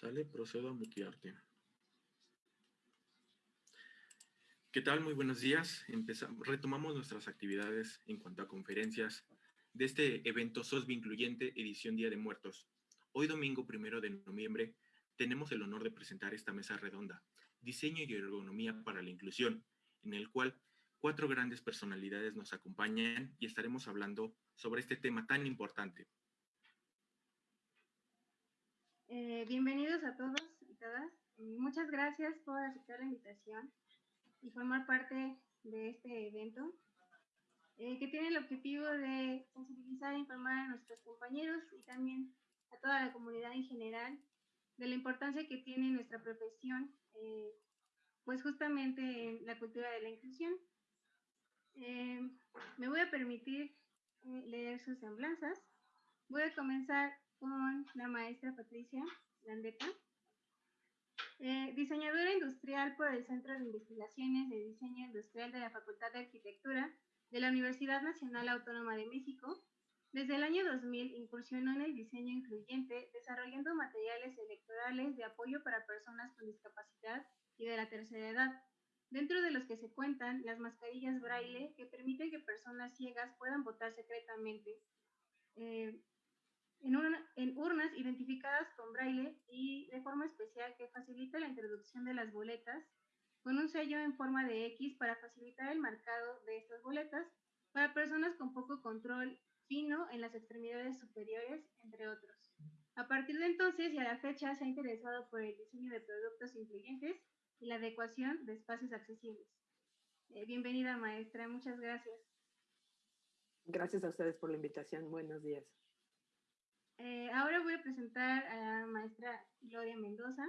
Sale, procedo a mutearte. ¿Qué tal? Muy buenos días. Retomamos nuestras actividades en cuanto a conferencias de este evento SOSBI Incluyente, edición Día de Muertos. Hoy domingo primero de noviembre tenemos el honor de presentar esta mesa redonda, Diseño y Ergonomía para la Inclusión, en el cual cuatro grandes personalidades nos acompañan y estaremos hablando sobre este tema tan importante. Eh, bienvenidos a todos y todas. Muchas gracias por aceptar la invitación y formar parte de este evento eh, que tiene el objetivo de sensibilizar e informar a nuestros compañeros y también a toda la comunidad en general de la importancia que tiene nuestra profesión, eh, pues justamente en la cultura de la inclusión. me voy a permitir leer sus semblanzas. Voy a comenzar con la maestra Patricia Landeta, eh, diseñadora industrial por el Centro de Investigaciones de Diseño Industrial de la Facultad de Arquitectura de la Universidad Nacional Autónoma de México. Desde el año 2000 incursionó en el diseño incluyente, desarrollando materiales electorales de apoyo para personas con discapacidad y de la tercera edad, dentro de los que se cuentan las mascarillas braille que permiten que personas ciegas puedan votar secretamente, eh, en, urnas identificadas con braille y de forma especial que facilita la introducción de las boletas con un sello en forma de X para facilitar el marcado de estas boletas para personas con poco control fino en las extremidades superiores, entre otros. A partir de entonces y a la fecha se ha interesado por el diseño de productos incluyentes y la adecuación de espacios accesibles. Eh, bienvenida maestra, muchas gracias. Gracias a ustedes por la invitación. Buenos días. Eh, ahora voy a presentar a la maestra Gloria Mendoza,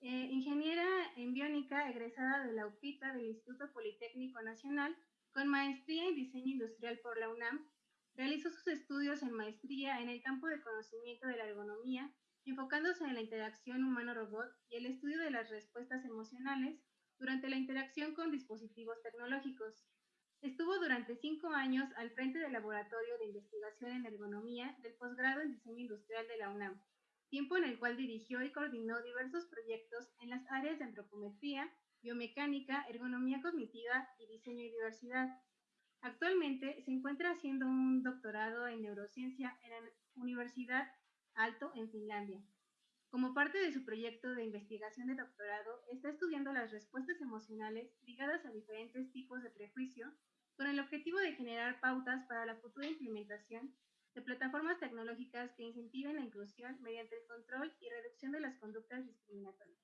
eh, ingeniera en biónica egresada de la UPITA del Instituto Politécnico Nacional, con maestría en diseño industrial por la UNAM. Realizó sus estudios en maestría en el campo de conocimiento de la ergonomía, enfocándose en la interacción humano-robot y el estudio de las respuestas emocionales durante la interacción con dispositivos tecnológicos. Estuvo durante cinco años al frente del Laboratorio de Investigación en Ergonomía del posgrado en Diseño Industrial de la UNAM, tiempo en el cual dirigió y coordinó diversos proyectos en las áreas de antropometría, biomecánica, ergonomía cognitiva y diseño y diversidad. Actualmente se encuentra haciendo un doctorado en neurociencia en la Universidad Alto en Finlandia. Como parte de su proyecto de investigación de doctorado, está estudiando las respuestas emocionales ligadas a diferentes tipos de prejuicio con el objetivo de generar pautas para la futura implementación de plataformas tecnológicas que incentiven la inclusión mediante el control y reducción de las conductas discriminatorias.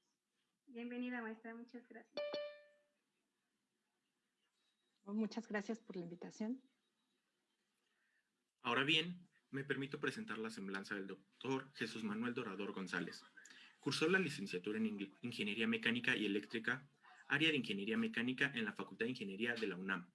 Bienvenida, maestra. Muchas gracias. Muchas gracias por la invitación. Ahora bien, me permito presentar la semblanza del doctor Jesús Manuel Dorador González. Cursó la licenciatura en Ingeniería Mecánica y Eléctrica, área de Ingeniería Mecánica en la Facultad de Ingeniería de la UNAM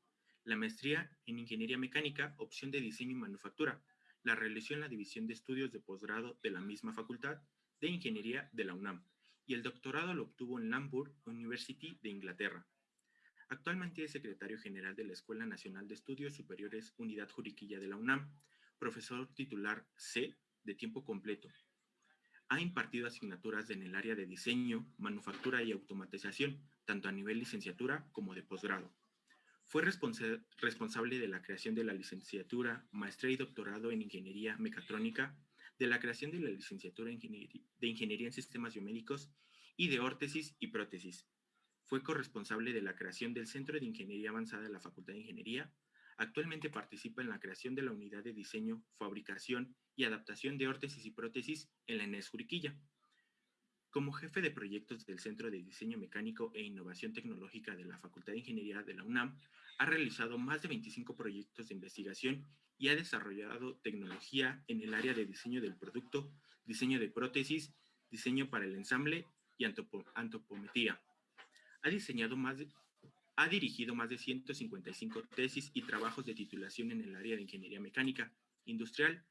la maestría en Ingeniería Mecánica, opción de Diseño y Manufactura. La realizó en la División de Estudios de Posgrado de la misma Facultad de Ingeniería de la UNAM y el doctorado lo obtuvo en Lambourg University de Inglaterra. Actualmente es secretario general de la Escuela Nacional de Estudios Superiores Unidad Juriquilla de la UNAM, profesor titular C de tiempo completo. Ha impartido asignaturas en el área de diseño, manufactura y automatización, tanto a nivel licenciatura como de posgrado. Fue responsable de la creación de la licenciatura, maestría y doctorado en Ingeniería Mecatrónica, de la creación de la licenciatura de Ingeniería en Sistemas Biomédicos y de órtesis y prótesis. Fue corresponsable de la creación del Centro de Ingeniería Avanzada de la Facultad de Ingeniería. Actualmente participa en la creación de la Unidad de Diseño, Fabricación y Adaptación de Órtesis y Prótesis en la ENES Juriquilla. Como jefe de proyectos del Centro de Diseño Mecánico e Innovación Tecnológica de la Facultad de Ingeniería de la UNAM, ha realizado más de 25 proyectos de investigación y ha desarrollado tecnología en el área de diseño del producto, diseño de prótesis, diseño para el ensamble y antropometría. Ha, diseñado más ha dirigido más de 155 tesis y trabajos de titulación en el área de ingeniería mecánica, industrial,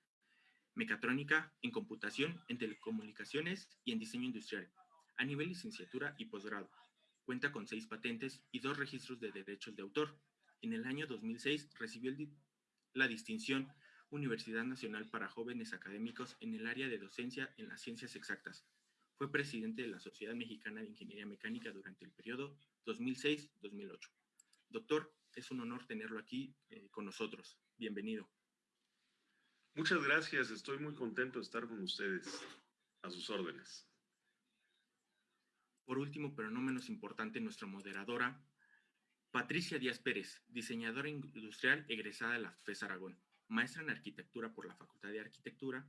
mecatrónica, en computación, en telecomunicaciones y en diseño industrial, a nivel licenciatura y posgrado. Cuenta con seis patentes y dos registros de derechos de autor. En el año 2006 recibió la distinción Universidad Nacional para Jóvenes Académicos en el área de docencia en las ciencias exactas. Fue presidente de la Sociedad Mexicana de Ingeniería Mecánica durante el periodo 2006-2008. Doctor, es un honor tenerlo aquí eh, con nosotros. Bienvenido. Muchas gracias, estoy muy contento de estar con ustedes. A sus órdenes. Por último, pero no menos importante, nuestra moderadora, Patricia Díaz Pérez, diseñadora industrial egresada de la FES Aragón, maestra en arquitectura por la Facultad de Arquitectura,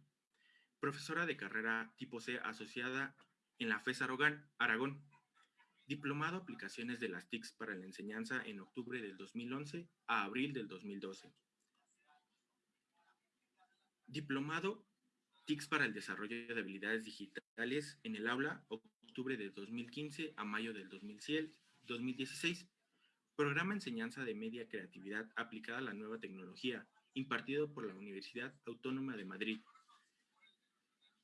profesora de carrera tipo C asociada en la FES Aragón, diplomado aplicaciones de las TICs para la enseñanza en octubre del 2011 a abril del 2012. Diplomado TICs para el desarrollo de habilidades digitales en el aula, octubre de 2015 a mayo del 2016. Programa Enseñanza de Media Creatividad aplicada a la nueva tecnología, impartido por la Universidad Autónoma de Madrid.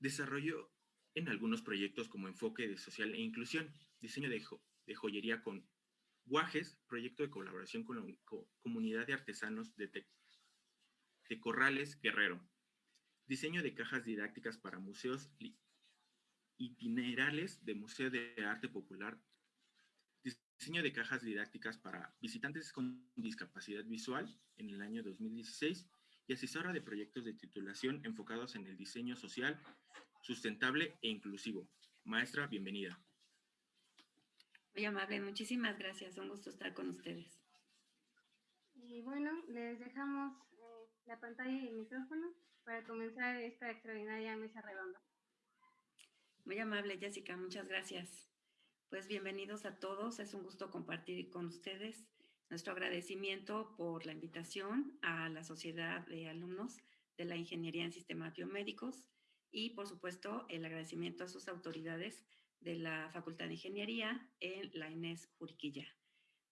Desarrollo en algunos proyectos como enfoque de social e inclusión, diseño de, de joyería con guajes, proyecto de colaboración con la comunidad de artesanos de, de Corrales Guerrero, diseño de cajas didácticas para museos itinerales de Museo de Arte Popular, diseño de cajas didácticas para visitantes con discapacidad visual en el año 2016 y asesora de proyectos de titulación enfocados en el diseño social, sustentable e inclusivo. Maestra, bienvenida. Muy amable, muchísimas gracias. Un gusto estar con ustedes. Y bueno, les dejamos eh, la pantalla y el micrófono para comenzar esta extraordinaria mesa redonda. Muy amable, Jessica, muchas gracias. Pues bienvenidos a todos, es un gusto compartir con ustedes nuestro agradecimiento por la invitación a la Sociedad de Alumnos de la Ingeniería en Sistemas Biomédicos y, por supuesto, el agradecimiento a sus autoridades de la Facultad de Ingeniería en la Inés Juriquilla.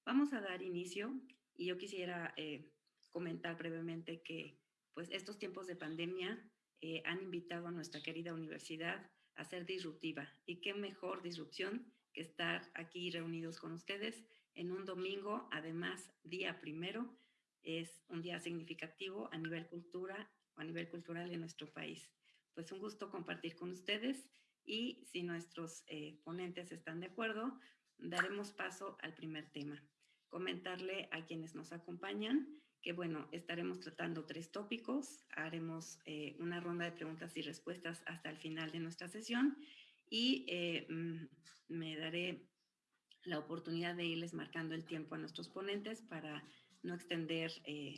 Vamos a dar inicio y yo quisiera eh, comentar brevemente que pues estos tiempos de pandemia eh, han invitado a nuestra querida universidad a ser disruptiva y qué mejor disrupción que estar aquí reunidos con ustedes en un domingo, además día primero, es un día significativo a nivel cultura o a nivel cultural en nuestro país. Pues un gusto compartir con ustedes y si nuestros eh, ponentes están de acuerdo, daremos paso al primer tema. Comentarle a quienes nos acompañan que, bueno, estaremos tratando tres tópicos, haremos eh, una ronda de preguntas y respuestas hasta el final de nuestra sesión y eh, mm, me daré la oportunidad de irles marcando el tiempo a nuestros ponentes para no extender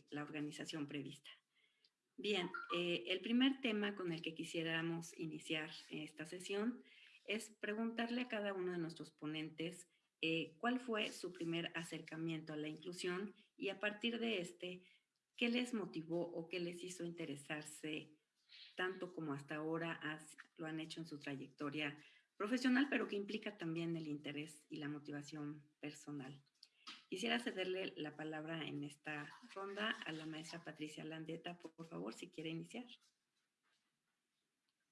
la organización prevista. Bien, eh, el primer tema con el que quisiéramos iniciar esta sesión es preguntarle a cada uno de nuestros ponentes eh, cuál fue su primer acercamiento a la inclusión y a partir de este, qué les motivó o qué les hizo interesarse tanto como hasta ahora lo han hecho en su trayectoria profesional, pero que implica también el interés y la motivación personal. Quisiera cederle la palabra en esta ronda a la maestra Patricia Landeta, por favor, si quiere iniciar.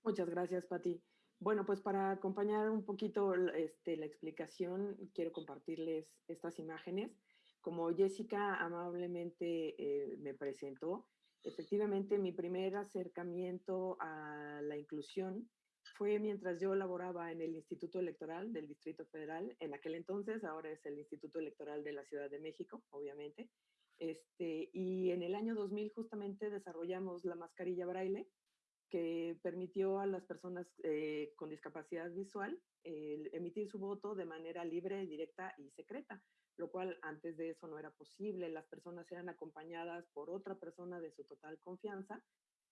Muchas gracias, Pati. Bueno, pues para acompañar un poquito este, la explicación, quiero compartirles estas imágenes. Como Jessica amablemente eh, me presentó, efectivamente mi primer acercamiento a la inclusión fue mientras yo laboraba en el Instituto Electoral del Distrito Federal, en aquel entonces, ahora es el Instituto Electoral de la Ciudad de México, obviamente. Este, y en el año 2000 justamente desarrollamos la mascarilla braille, que permitió a las personas eh, con discapacidad visual emitir su voto de manera libre, directa y secreta, lo cual antes de eso no era posible. Las personas eran acompañadas por otra persona de su total confianza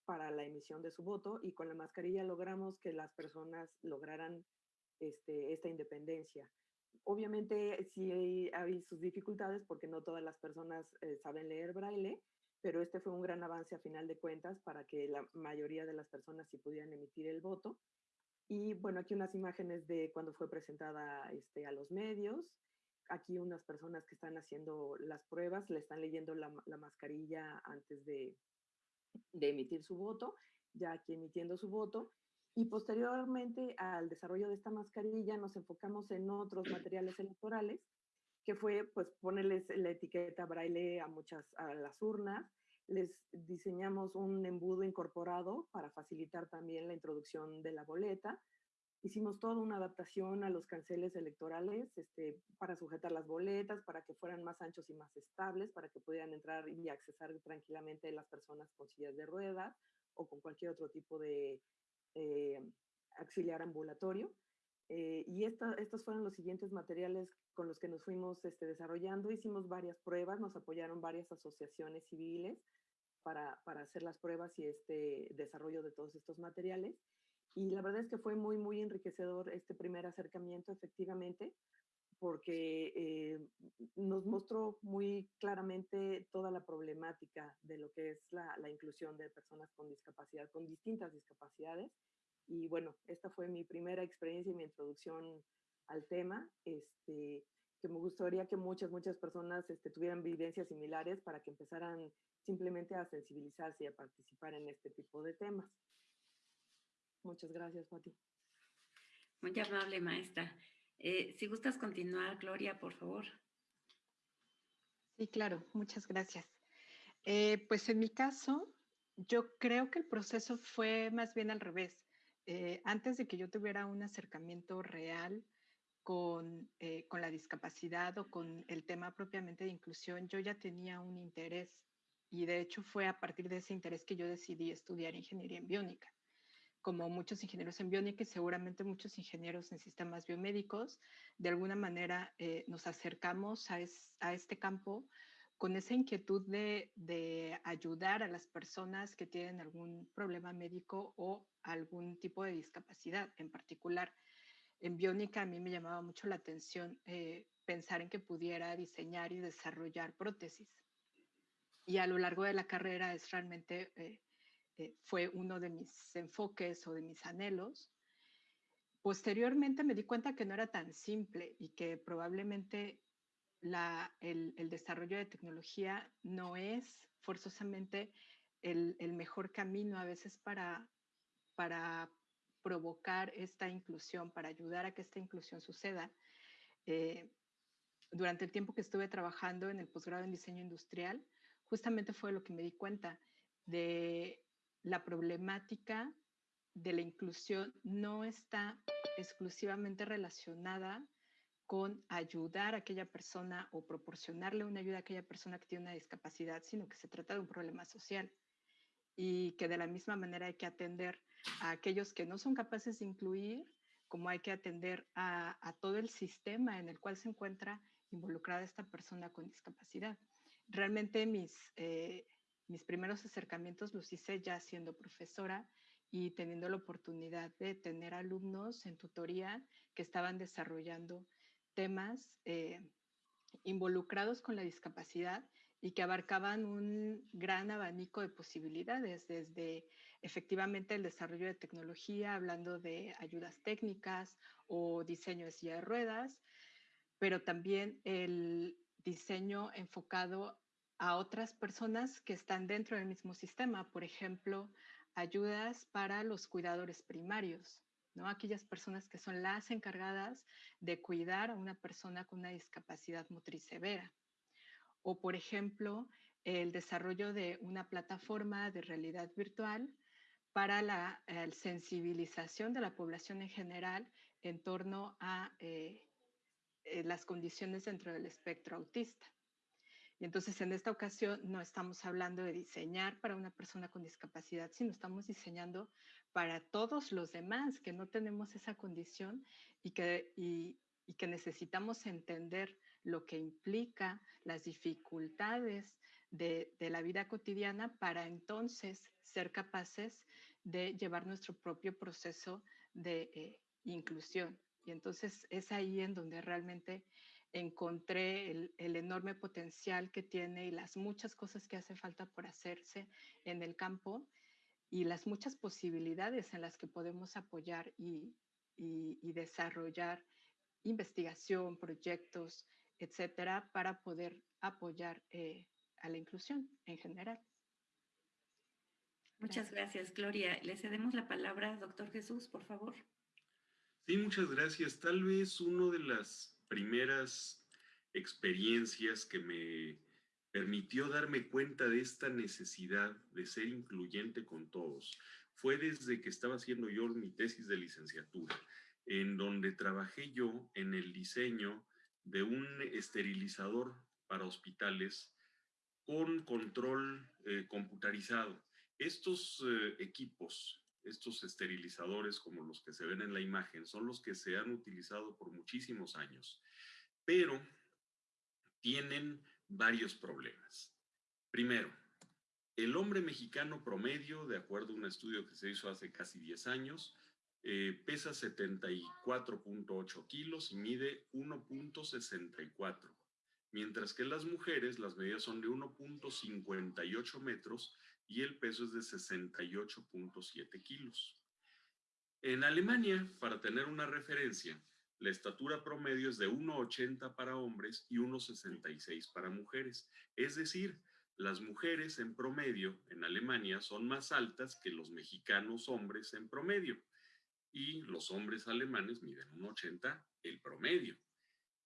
para la emisión de su voto y con la mascarilla logramos que las personas lograran este, esta independencia. Obviamente sí hay, sus dificultades porque no todas las personas eh, saben leer braille, pero este fue un gran avance a final de cuentas para que la mayoría de las personas sí pudieran emitir el voto. Y bueno, aquí unas imágenes de cuando fue presentada este, a los medios. Aquí unas personas que están haciendo las pruebas, le están leyendo la, la mascarilla antes de, de emitir su voto, ya aquí emitiendo su voto. Y posteriormente al desarrollo de esta mascarilla nos enfocamos en otros materiales electorales, que fue pues ponerles la etiqueta braille a muchas, a las urnas, les diseñamos un embudo incorporado para facilitar también la introducción de la boleta, Hicimos toda una adaptación a los canceles electorales este, para sujetar las boletas, para que fueran más anchos y más estables, para que pudieran entrar y accesar tranquilamente las personas con sillas de ruedas o con cualquier otro tipo de eh, auxiliar ambulatorio. Eh, y estos fueron los siguientes materiales con los que nos fuimos este, desarrollando. Hicimos varias pruebas, nos apoyaron varias asociaciones civiles para, para, hacer las pruebas y este desarrollo de todos estos materiales. Y la verdad es que fue muy, muy enriquecedor este primer acercamiento, efectivamente, porque eh, nos mostró muy claramente toda la problemática de lo que es la, la inclusión de personas con discapacidad, con distintas discapacidades, y bueno, esta fue mi primera experiencia y mi introducción al tema, este, que me gustaría que muchas, muchas personas este, tuvieran vivencias similares para que empezaran simplemente a sensibilizarse y a participar en este tipo de temas. Muchas gracias, Pati. Muy amable, maestra. Eh, si gustas continuar, Gloria, por favor. Sí, claro, muchas gracias. Eh, pues en mi caso, yo creo que el proceso fue más bien al revés. Eh, antes de que yo tuviera un acercamiento real con, eh, con, la discapacidad o con el tema propiamente de inclusión, yo ya tenía un interés y de hecho fue a partir de ese interés que yo decidí estudiar ingeniería en biónica. Como muchos ingenieros en biónica y seguramente muchos ingenieros en sistemas biomédicos, de alguna manera eh, nos acercamos a, a este campo con esa inquietud de, de, ayudar a las personas que tienen algún problema médico o algún tipo de discapacidad. En particular, en biónica a mí me llamaba mucho la atención eh, pensar en que pudiera diseñar y desarrollar prótesis. Y a lo largo de la carrera es realmente, eh, eh, fue uno de mis enfoques o de mis anhelos. Posteriormente me di cuenta que no era tan simple y que probablemente el, desarrollo de tecnología no es forzosamente el, mejor camino a veces para, para provocar esta inclusión, para ayudar a que esta inclusión suceda. Eh, durante el tiempo que estuve trabajando en el posgrado en diseño industrial, justamente fue lo que me di cuenta de la problemática de la inclusión no está exclusivamente relacionada con ayudar a aquella persona o proporcionarle una ayuda a aquella persona que tiene una discapacidad, sino que se trata de un problema social y que de la misma manera hay que atender a aquellos que no son capaces de incluir, como hay que atender a, todo el sistema en el cual se encuentra involucrada esta persona con discapacidad. Realmente mis, eh, mis primeros acercamientos los hice ya siendo profesora y teniendo la oportunidad de tener alumnos en tutoría que estaban desarrollando temas eh, involucrados con la discapacidad y que abarcaban un gran abanico de posibilidades, desde efectivamente el desarrollo de tecnología, hablando de ayudas técnicas o diseño de silla de ruedas, pero también el diseño enfocado a otras personas que están dentro del mismo sistema, por ejemplo, ayudas para los cuidadores primarios, Aquellas personas que son las encargadas de cuidar a una persona con una discapacidad motriz severa. O, por ejemplo, el desarrollo de una plataforma de realidad virtual para la sensibilización de la población en general en torno a eh, eh, las condiciones dentro del espectro autista. Y entonces en esta ocasión no estamos hablando de diseñar para una persona con discapacidad, sino estamos diseñando para todos los demás que no tenemos esa condición y que, y, que necesitamos entender lo que implica las dificultades de, de, la vida cotidiana para entonces ser capaces de llevar nuestro propio proceso de eh, inclusión. Y entonces es ahí en donde realmente encontré el, enorme potencial que tiene y las muchas cosas que hace falta por hacerse en el campo y las muchas posibilidades en las que podemos apoyar y, desarrollar investigación, proyectos, etcétera, para poder apoyar eh, a la inclusión en general. Muchas gracias, Gloria. Le cedemos la palabra, doctor Jesús, por favor. Sí, muchas gracias. Tal vez uno de las primeras experiencias que me permitió darme cuenta de esta necesidad de ser incluyente con todos. Fue desde que estaba haciendo yo mi tesis de licenciatura. en donde trabajé yo en el diseño de un esterilizador para hospitales con control eh, computarizado. Estos eh, equipos, estos esterilizadores como los que se ven en la imagen, son los que se han utilizado por muchísimos años, pero tienen varios problemas. Primero, el hombre mexicano promedio, de acuerdo a un estudio que se hizo hace casi 10 años, eh, pesa 74.8 kilos y mide 1.64, mientras que las mujeres las medidas son de 1.58 metros y el peso es de 68.7 kilos. En Alemania, para tener una referencia, la estatura promedio es de 1,80 para hombres y 1,66 para mujeres. Es decir, las mujeres en promedio en Alemania son más altas que los mexicanos hombres en promedio y los hombres alemanes miden 1,80 el promedio.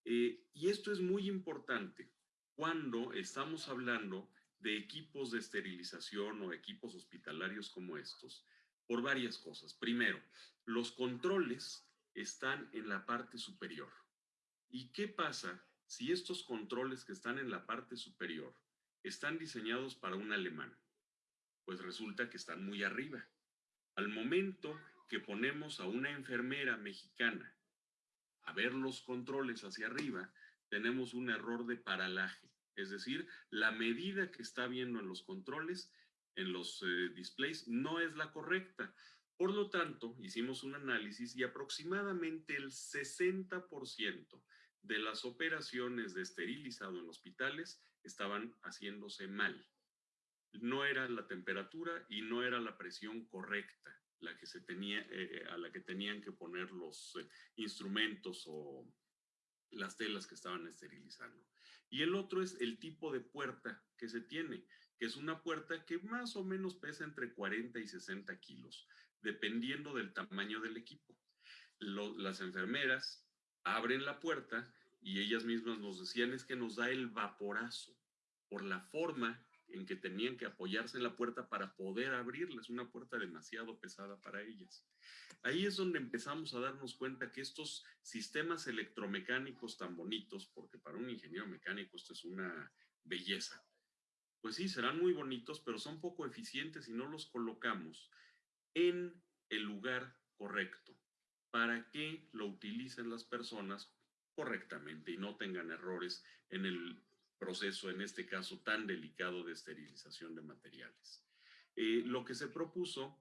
Eh, y esto es muy importante cuando estamos hablando de equipos de esterilización o equipos hospitalarios como estos, por varias cosas. Primero, los controles están en la parte superior. ¿Y qué pasa si estos controles que están en la parte superior están diseñados para un alemán? Pues resulta que están muy arriba. Al momento que ponemos a una enfermera mexicana a ver los controles hacia arriba, tenemos un error de paralaje. Es decir, la medida que está viendo en los controles, en los eh, displays, no es la correcta. Por lo tanto, hicimos un análisis y aproximadamente el 60% de las operaciones de esterilizado en hospitales estaban haciéndose mal. No era la temperatura y no era la presión correcta la que se tenía, eh, a la que tenían que poner los eh, instrumentos o las telas que estaban esterilizando. Y el otro es el tipo de puerta que se tiene, que es una puerta que más o menos pesa entre 40 y 60 kilos dependiendo del tamaño del equipo. las enfermeras abren la puerta y ellas mismas nos decían es que nos da el vaporazo por la forma en que tenían que apoyarse en la puerta para poder abrirles una puerta demasiado pesada para ellas. Ahí es donde empezamos a darnos cuenta que estos sistemas electromecánicos tan bonitos, porque para un ingeniero mecánico esto es una belleza, pues sí, serán muy bonitos, pero son poco eficientes si no los colocamos en el lugar correcto para que lo utilicen las personas correctamente y no tengan errores en el proceso, en este caso tan delicado de esterilización de materiales. Eh, lo que se propuso,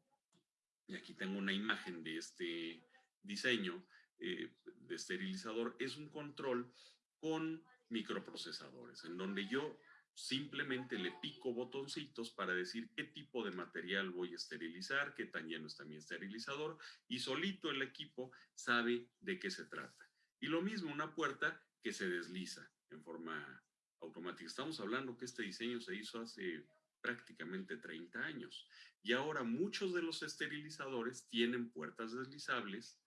y aquí tengo una imagen de este diseño eh, de esterilizador, es un control con microprocesadores, en donde yo simplemente le pico botoncitos para decir qué tipo de material voy a esterilizar, qué tan lleno está mi esterilizador y solito el equipo sabe de qué se trata. Y lo mismo una puerta que se desliza en forma automática. Estamos hablando que este diseño se hizo hace prácticamente 30 años y ahora muchos de los esterilizadores tienen puertas deslizables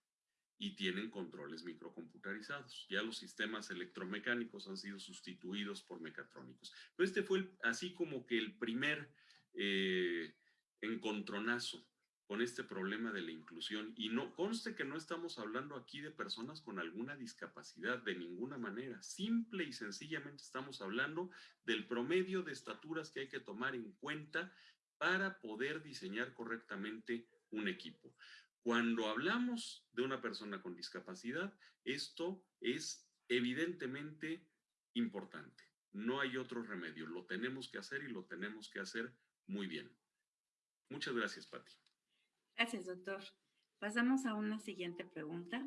y tienen controles microcomputarizados. Ya los sistemas electromecánicos han sido sustituidos por mecatrónicos. Pero este fue así como que el primer eh, encontronazo con este problema de la inclusión. Y no conste que no estamos hablando aquí de personas con alguna discapacidad de ninguna manera. Simple y sencillamente estamos hablando del promedio de estaturas que hay que tomar en cuenta para poder diseñar correctamente un equipo. Cuando hablamos de una persona con discapacidad, esto es evidentemente importante. No hay otro remedio. Lo tenemos que hacer y lo tenemos que hacer muy bien. Muchas gracias, Patti. Gracias, doctor. Pasamos a una siguiente pregunta.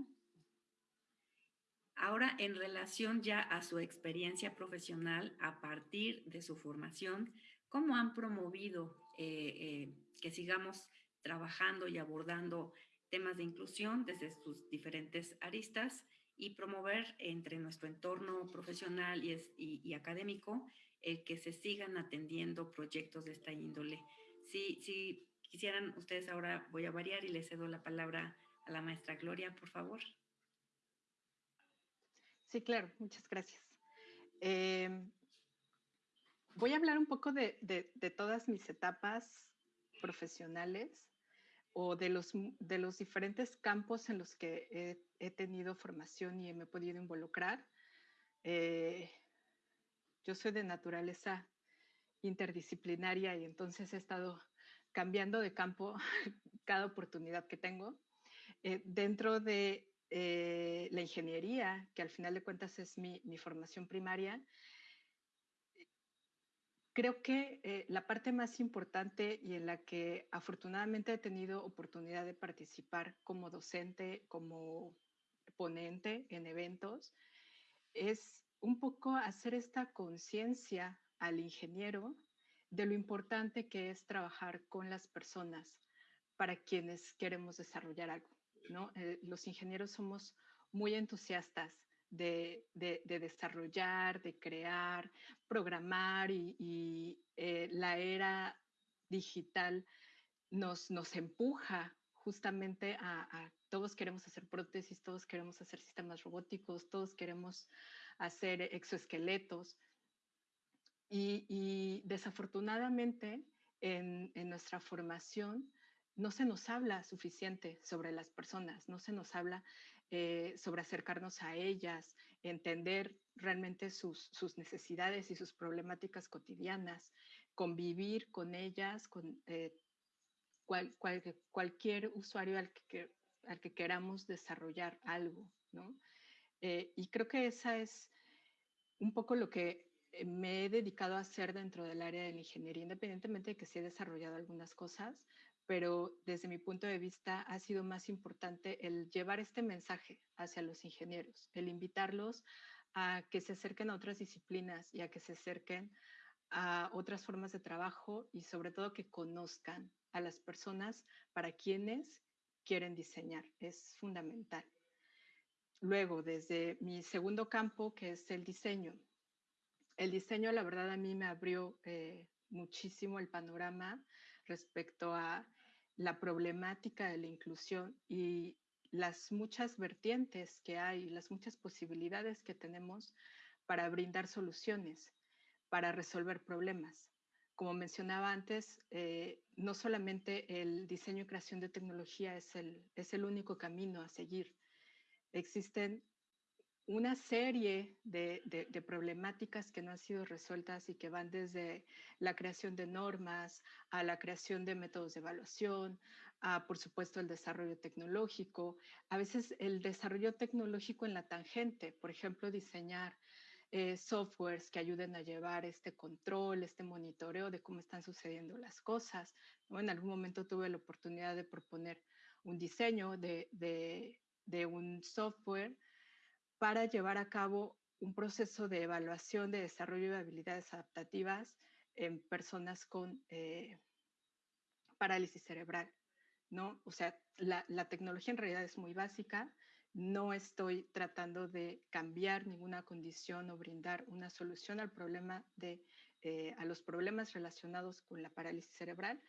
Ahora, en relación ya a su experiencia profesional a partir de su formación, ¿cómo han promovido eh, eh, que sigamos trabajando y abordando temas de inclusión desde sus diferentes aristas y promover entre nuestro entorno profesional y, académico el que se sigan atendiendo proyectos de esta índole. Si, si quisieran ustedes ahora, voy a variar y le cedo la palabra a la maestra Gloria, por favor. Sí, claro, muchas gracias. Em, voy a hablar un poco de, de, todas mis etapas profesionales o de, los, de los diferentes campos en los que he, he tenido formación y me he podido involucrar. Eh, yo soy de naturaleza interdisciplinaria y entonces he estado cambiando de campo cada oportunidad que tengo. Eh, dentro de eh, la ingeniería, que al final de cuentas es mi, formación primaria, creo que eh, la parte más importante y en la que afortunadamente he tenido oportunidad de participar como docente, como ponente en eventos, es un poco hacer esta conciencia al ingeniero de lo importante que es trabajar con las personas para quienes queremos desarrollar algo. ¿no? Eh, los ingenieros somos muy entusiastas de, desarrollar, de crear, programar y, eh, la era digital nos, nos empuja justamente a, todos queremos hacer prótesis, todos queremos hacer sistemas robóticos, todos queremos hacer exoesqueletos. Y, desafortunadamente en, nuestra formación no se nos habla suficiente sobre las personas, no se nos habla eh, sobre acercarnos a ellas, entender realmente sus, necesidades y sus problemáticas cotidianas, convivir con ellas, con eh, cualquier usuario al que, al que queramos desarrollar algo, ¿no? Eh, y creo que esa es un poco lo que me he dedicado a hacer dentro del área de la ingeniería, independientemente de que sí he desarrollado algunas cosas, pero desde mi punto de vista ha sido más importante el llevar este mensaje hacia los ingenieros, el invitarlos a que se acerquen a otras disciplinas y a que se acerquen a otras formas de trabajo y sobre todo que conozcan a las personas para quienes quieren diseñar. Es fundamental. Luego, desde mi segundo campo, que es el diseño. El diseño, la verdad, a mí me abrió eh, muchísimo el panorama respecto a la problemática de la inclusión y las muchas vertientes que hay, las muchas posibilidades que tenemos para brindar soluciones, para resolver problemas. Como mencionaba antes, eh, no solamente el diseño y creación de tecnología es el, es el único camino a seguir. Existen una serie de, de, problemáticas que no han sido resueltas y que van desde la creación de normas a la creación de métodos de evaluación, a, por supuesto, el desarrollo tecnológico, a veces el desarrollo tecnológico en la tangente, por ejemplo, diseñar eh, softwares que ayuden a llevar este control, este monitoreo de cómo están sucediendo las cosas. En algún momento tuve la oportunidad de proponer un diseño de, de un software para llevar a cabo un proceso de evaluación de desarrollo de habilidades adaptativas en personas con eh, parálisis cerebral, ¿no? O sea, la, tecnología en realidad es muy básica, no estoy tratando de cambiar ninguna condición o brindar una solución al problema de, eh, a los problemas relacionados con la parálisis cerebral.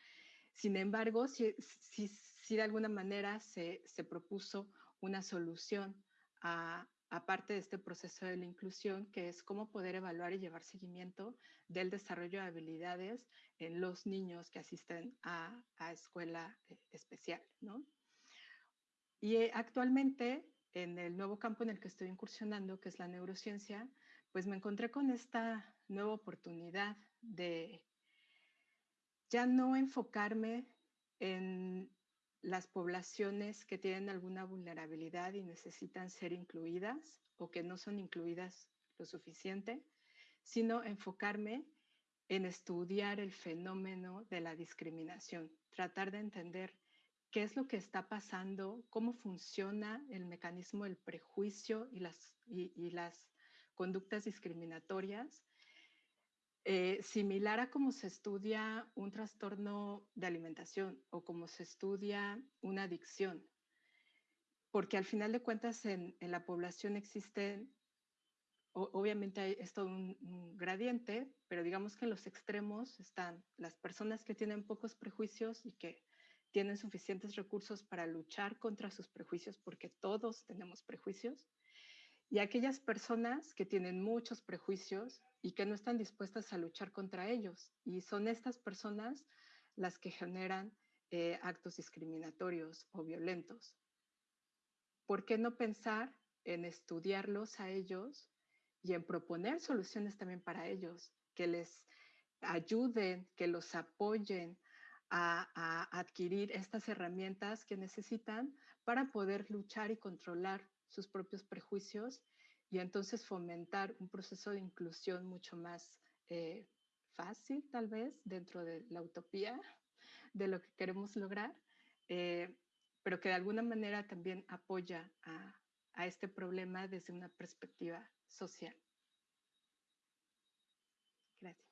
Sin embargo, si, si, de alguna manera se, se propuso una solución a, aparte de este proceso de la inclusión, que es cómo poder evaluar y llevar seguimiento del desarrollo de habilidades en los niños que asisten a, escuela eh, especial. ¿no? Y eh, actualmente, en el nuevo campo en el que estoy incursionando, que es la neurociencia, pues me encontré con esta nueva oportunidad de ya no enfocarme en las poblaciones que tienen alguna vulnerabilidad y necesitan ser incluidas o que no son incluidas lo suficiente, sino enfocarme en estudiar el fenómeno de la discriminación, tratar de entender qué es lo que está pasando, cómo funciona el mecanismo del prejuicio y las, y las conductas discriminatorias eh, similar a cómo se estudia un trastorno de alimentación o como se estudia una adicción, porque al final de cuentas en, la población existe, obviamente hay, es todo un, gradiente, pero digamos que en los extremos están las personas que tienen pocos prejuicios y que tienen suficientes recursos para luchar contra sus prejuicios, porque todos tenemos prejuicios, y aquellas personas que tienen muchos prejuicios y que no están dispuestas a luchar contra ellos. Y son estas personas las que generan eh, actos discriminatorios o violentos. ¿Por qué no pensar en estudiarlos a ellos y en proponer soluciones también para ellos, que les ayuden, que los apoyen a, a, adquirir estas herramientas que necesitan para poder luchar y controlar sus propios prejuicios y entonces fomentar un proceso de inclusión mucho más eh, fácil, tal vez, dentro de la utopía de lo que queremos lograr, eh, pero que de alguna manera también apoya a, a este problema desde una perspectiva social. Gracias.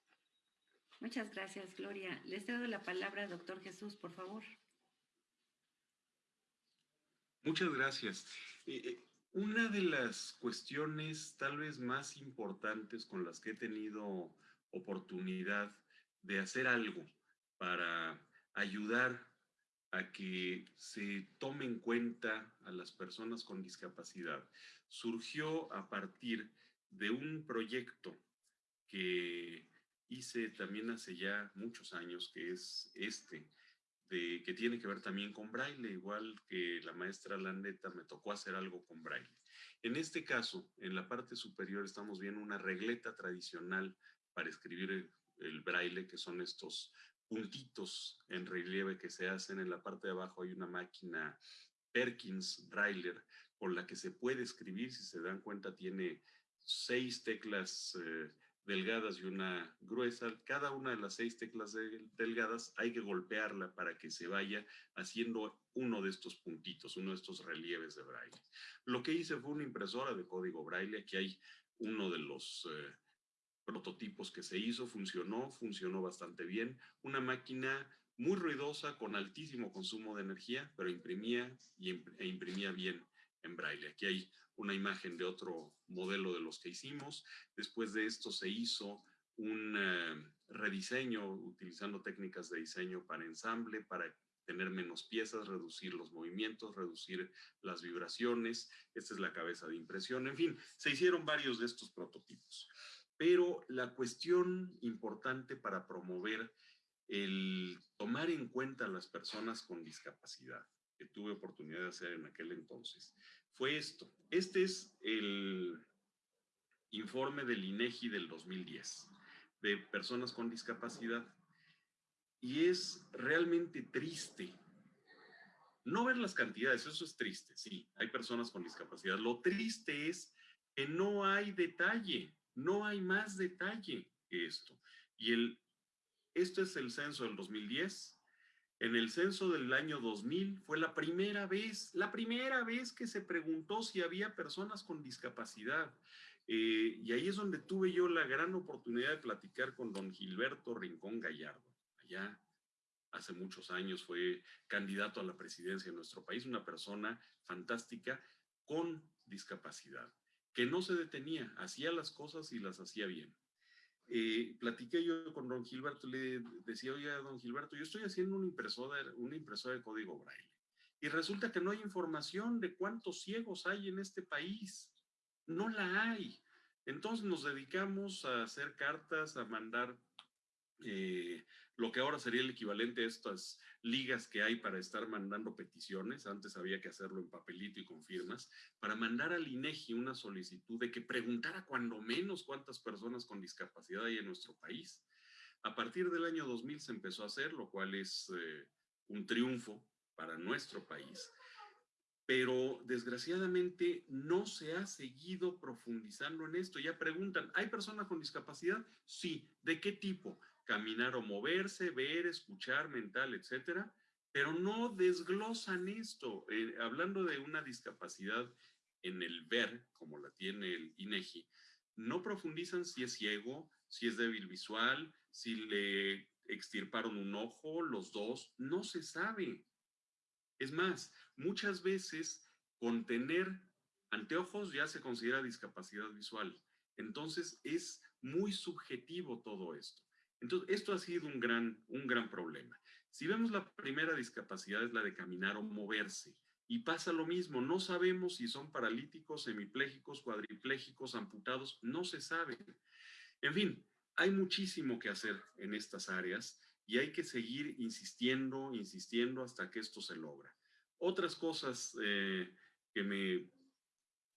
Muchas gracias, Gloria. Les cedo la palabra al doctor Jesús, por favor. Muchas gracias. Eh, eh, una de las cuestiones tal vez más importantes con las que he tenido oportunidad de hacer algo para ayudar a que se tome en cuenta a las personas con discapacidad surgió a partir de un proyecto que hice también hace ya muchos años, que es este, que tiene que ver también con braille, igual que la maestra Landeta me tocó hacer algo con braille. En este caso, en la parte superior estamos viendo una regleta tradicional para escribir el, braille, que son estos puntitos en relieve que se hacen. En la parte de abajo hay una máquina Perkins Brailler con la que se puede escribir. Si se dan cuenta, tiene seis teclas eh, delgadas y una gruesa. Cada una de las seis teclas de, delgadas hay que golpearla para que se vaya haciendo uno de estos puntitos, uno de estos relieves de braille. Lo que hice fue una impresora de código braille. Aquí hay uno de los eh, prototipos que se hizo, funcionó, funcionó bastante bien. Una máquina muy ruidosa, con altísimo consumo de energía, pero imprimía y, e imprimía bien en braille. Aquí hay una imagen de otro modelo de los que hicimos. Después de esto se hizo un uh, rediseño utilizando técnicas de diseño para ensamble, para tener menos piezas, reducir los movimientos, reducir las vibraciones. Esta es la cabeza de impresión. En fin, se hicieron varios de estos prototipos. Pero la cuestión importante para promover el tomar en cuenta a las personas con discapacidad, que tuve oportunidad de hacer en aquel entonces, fue esto. Este es el informe del INEGI del 2010 de personas con discapacidad. Y es realmente triste no ver las cantidades, eso es triste, sí, hay personas con discapacidad. Lo triste es que no hay detalle. No hay más detalle que esto. Y el, esto es el censo del 2010. En el censo del año 2000 fue la primera vez, la primera vez que se preguntó si había personas con discapacidad. Eh, y ahí es donde tuve yo la gran oportunidad de platicar con don Gilberto Rincón Gallardo. Allá hace muchos años fue candidato a la presidencia de nuestro país, una persona fantástica con discapacidad que no se detenía, hacía las cosas y las hacía bien. Eh, platiqué yo con don Gilberto, le decía, oye, don Gilberto, yo estoy haciendo una impresora, una impresora de código braille. Y resulta que no hay información de cuántos ciegos hay en este país. No la hay. Entonces nos dedicamos a hacer cartas, a mandar eh, lo que ahora sería el equivalente a estas ligas que hay para estar mandando peticiones, antes había que hacerlo en papelito y con firmas, para mandar al INEGI una solicitud de que preguntara cuando menos cuántas personas con discapacidad hay en nuestro país. A partir del año 2000 se empezó a hacer, lo cual es eh, un triunfo para nuestro país. Pero desgraciadamente no se ha seguido profundizando en esto. Ya preguntan, ¿hay personas con discapacidad? Sí. ¿De qué tipo? Caminar o moverse, ver, escuchar, mental, etcétera, pero no desglosan esto. Eh, hablando de una discapacidad en el ver, como la tiene el INEGI, no profundizan si es ciego, si es débil visual, si le extirparon un ojo, los dos, no se sabe. Es más, muchas veces con tener anteojos ya se considera discapacidad visual. Entonces es muy subjetivo todo esto. Entonces, esto ha sido un gran, un gran problema. Si vemos la primera discapacidad es la de caminar o moverse. Y pasa lo mismo, no sabemos si son paralíticos, semipléjicos, cuadriplégicos, amputados, no se sabe. En fin, hay muchísimo que hacer en estas áreas y hay que seguir insistiendo, insistiendo hasta que esto se logra. Otras cosas eh, que me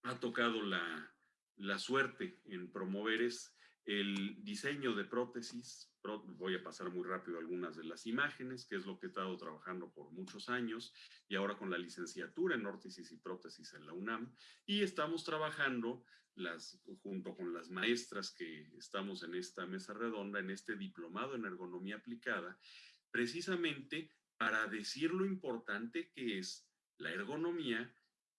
ha tocado la, la suerte en promover es el diseño de prótesis. Voy a pasar muy rápido algunas de las imágenes, que es lo que he estado trabajando por muchos años, y ahora con la licenciatura en órtesis y prótesis en la UNAM. Y estamos trabajando las, junto con las maestras que estamos en esta mesa redonda, en este diplomado en ergonomía aplicada, precisamente para decir lo importante que es la ergonomía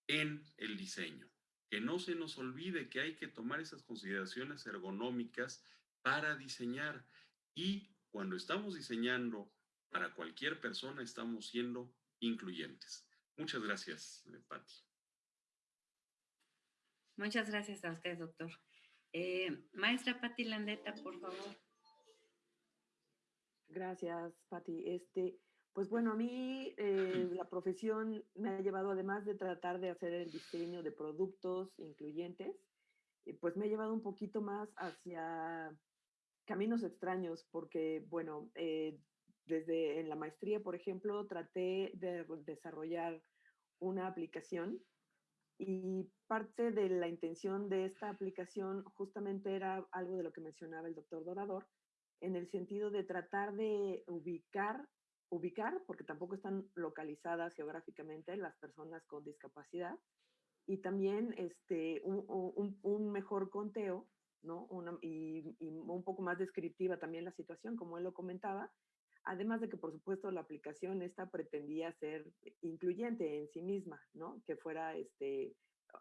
en el diseño que no se nos olvide que hay que tomar esas consideraciones ergonómicas para diseñar. Y cuando estamos diseñando para cualquier persona, estamos siendo incluyentes. Muchas gracias, eh, Patti. Muchas gracias a usted, doctor. Eh, maestra Patti Landeta, por favor. Gracias, Patti. Este, pues bueno, a mí eh, la profesión me ha llevado, además de tratar de hacer el diseño de productos incluyentes, eh, pues me ha llevado un poquito más hacia caminos extraños, porque bueno, eh, desde en la maestría, por ejemplo, traté de desarrollar una aplicación y parte de la intención de esta aplicación justamente era algo de lo que mencionaba el doctor Dorador, en el sentido de tratar de ubicar ubicar, porque tampoco están localizadas geográficamente las personas con discapacidad, y también este, un, un, mejor conteo, ¿no? y, y, un poco más descriptiva también la situación, como él lo comentaba, además de que, por supuesto, la aplicación esta pretendía ser incluyente en sí misma, ¿no? Que fuera este,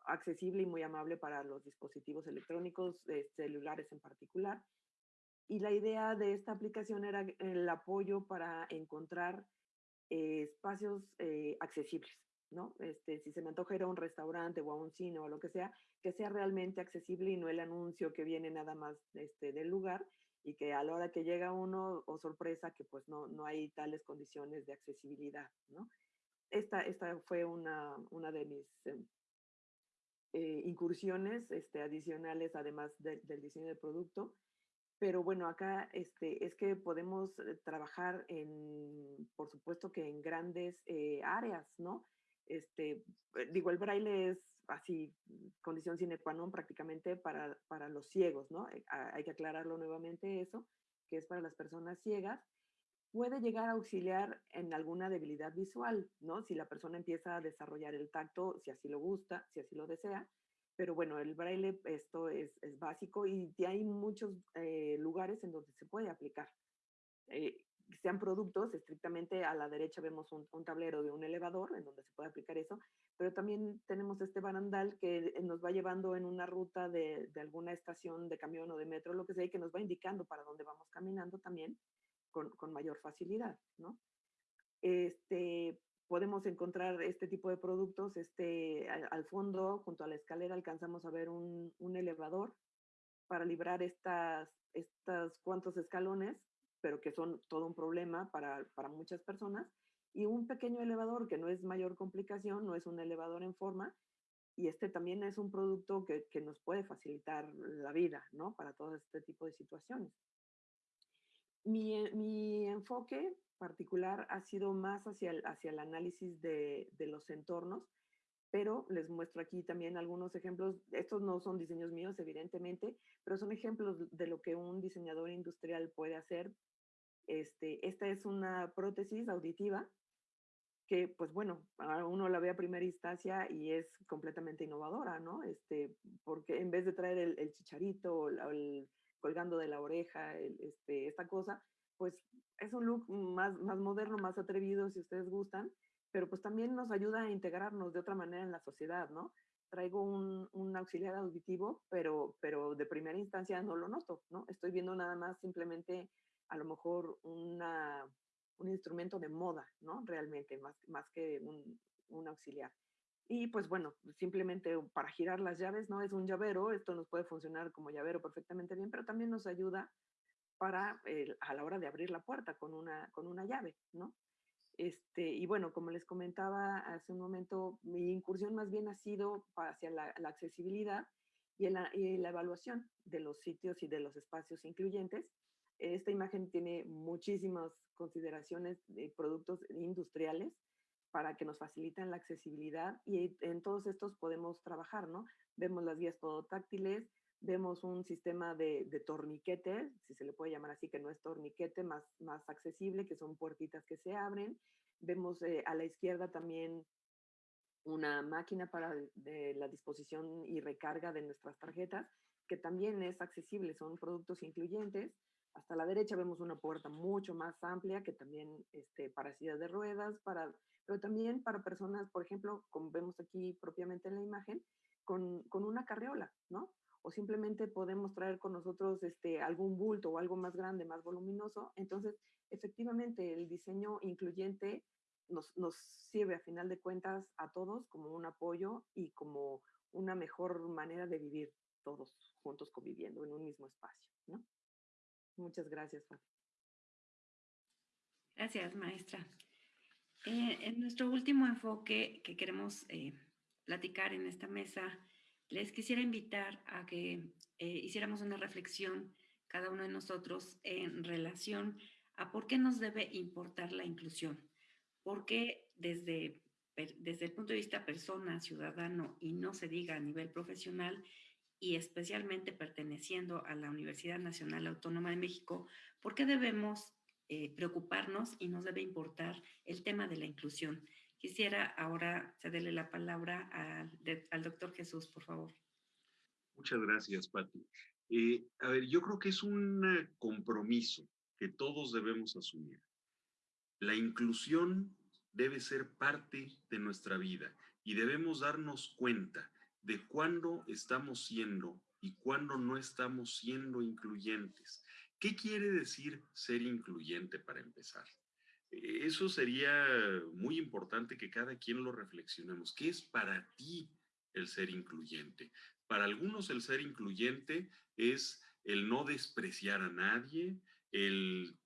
accesible y muy amable para los dispositivos electrónicos, eh, celulares en particular, y la idea de esta aplicación era el apoyo para encontrar eh, espacios eh, accesibles, ¿no? Este, si se me antoja ir a un restaurante o a un cine o lo que sea, que sea realmente accesible y no el anuncio que viene nada más este, del lugar y que a la hora que llega uno, o sorpresa, que pues no, no hay tales condiciones de accesibilidad, ¿no? Esta, esta fue una, una de mis em, eh, incursiones este, adicionales, además del diseño de producto, pero bueno, acá este, es que podemos eh, trabajar en, por supuesto que en grandes eh, áreas, ¿no? Este, eh, digo, el braille es así, condición sine qua non prácticamente para, para los ciegos, ¿no? Hay que aclararlo nuevamente eso, que es para las personas ciegas. Puede llegar a auxiliar en alguna debilidad visual, ¿no? Si la persona empieza a desarrollar el tacto, si así lo gusta, si así lo desea, pero bueno, el braille esto es, es básico y hay muchos eh, lugares en donde se puede aplicar. Eh, sean productos, estrictamente a la derecha vemos un, tablero de un elevador en donde se puede aplicar eso, pero también tenemos este barandal que nos va llevando en una ruta de, de alguna estación de camión o de metro, lo que sea, y que nos va indicando para dónde vamos caminando también con, con mayor facilidad, ¿no? Este, podemos encontrar este tipo de productos. Este, al, fondo, junto a la escalera, alcanzamos a ver un, un elevador para librar estas, estas cuantos escalones, pero que son todo un problema para, para muchas personas. Y un pequeño elevador que no es mayor complicación, no es un elevador en forma, y este también es un producto que, que, nos puede facilitar la vida, ¿no? Para todo este tipo de situaciones. Mi, mi enfoque particular ha sido más hacia el, hacia el análisis de, de, los entornos, pero les muestro aquí también algunos ejemplos. Estos no son diseños míos, evidentemente, pero son ejemplos de lo que un diseñador industrial puede hacer. Este, esta es una prótesis auditiva que, pues bueno, uno la ve a primera instancia y es completamente innovadora, ¿no? Este, porque en vez de traer el, el chicharito o el, el, colgando de la oreja, este, esta cosa, pues es un look más, más moderno, más atrevido, si ustedes gustan, pero pues también nos ayuda a integrarnos de otra manera en la sociedad, ¿no? Traigo un, un, auxiliar auditivo, pero, pero de primera instancia no lo noto, ¿no? Estoy viendo nada más simplemente a lo mejor una, un instrumento de moda, ¿no? Realmente, más, más que un, un auxiliar. Y pues bueno, simplemente para girar las llaves, ¿no? Es un llavero, esto nos puede funcionar como llavero perfectamente bien, pero también nos ayuda para el, a la hora de abrir la puerta con una, con una llave, ¿no? Este, y bueno, como les comentaba hace un momento, mi incursión más bien ha sido hacia la, accesibilidad y la, y la, evaluación de los sitios y de los espacios incluyentes Esta imagen tiene muchísimas consideraciones de productos industriales para que nos faciliten la accesibilidad y en todos estos podemos trabajar, ¿no? Vemos las guías todo táctiles, vemos un sistema de, de, torniquete, si se le puede llamar así, que no es torniquete, más, más accesible, que son puertitas que se abren. Vemos eh, a la izquierda también una máquina para la disposición y recarga de nuestras tarjetas, que también es accesible, son productos incluyentes. Hasta la derecha vemos una puerta mucho más amplia que también este, para sillas de ruedas, para, pero también para personas, por ejemplo, como vemos aquí propiamente en la imagen, con, con una carriola, ¿no? O simplemente podemos traer con nosotros este, algún bulto o algo más grande, más voluminoso. Entonces, efectivamente, el diseño incluyente nos, nos sirve a final de cuentas a todos como un apoyo y como una mejor manera de vivir todos juntos conviviendo en un mismo espacio, ¿no? Muchas gracias, Fabi. Gracias, maestra. Eh, en nuestro último enfoque que queremos eh, platicar en esta mesa, les quisiera invitar a que eh, hiciéramos una reflexión cada uno de nosotros en relación a por qué nos debe importar la inclusión. Porque desde, desde el punto de vista persona, ciudadano y no se diga a nivel profesional, y especialmente perteneciendo a la Universidad Nacional Autónoma de México, ¿por qué debemos eh, preocuparnos y nos debe importar el tema de la inclusión? Quisiera ahora cederle la palabra al, doctor Jesús, por favor. Muchas gracias, Pati. Eh, a ver, yo creo que es un compromiso que todos debemos asumir. La inclusión debe ser parte de nuestra vida y debemos darnos cuenta de cuándo estamos siendo y cuándo no estamos siendo incluyentes. ¿Qué quiere decir ser incluyente para empezar? Eh, eso sería muy importante que cada quien lo reflexionemos. ¿Qué es para ti el ser incluyente? Para algunos el ser incluyente es el no despreciar a nadie, el,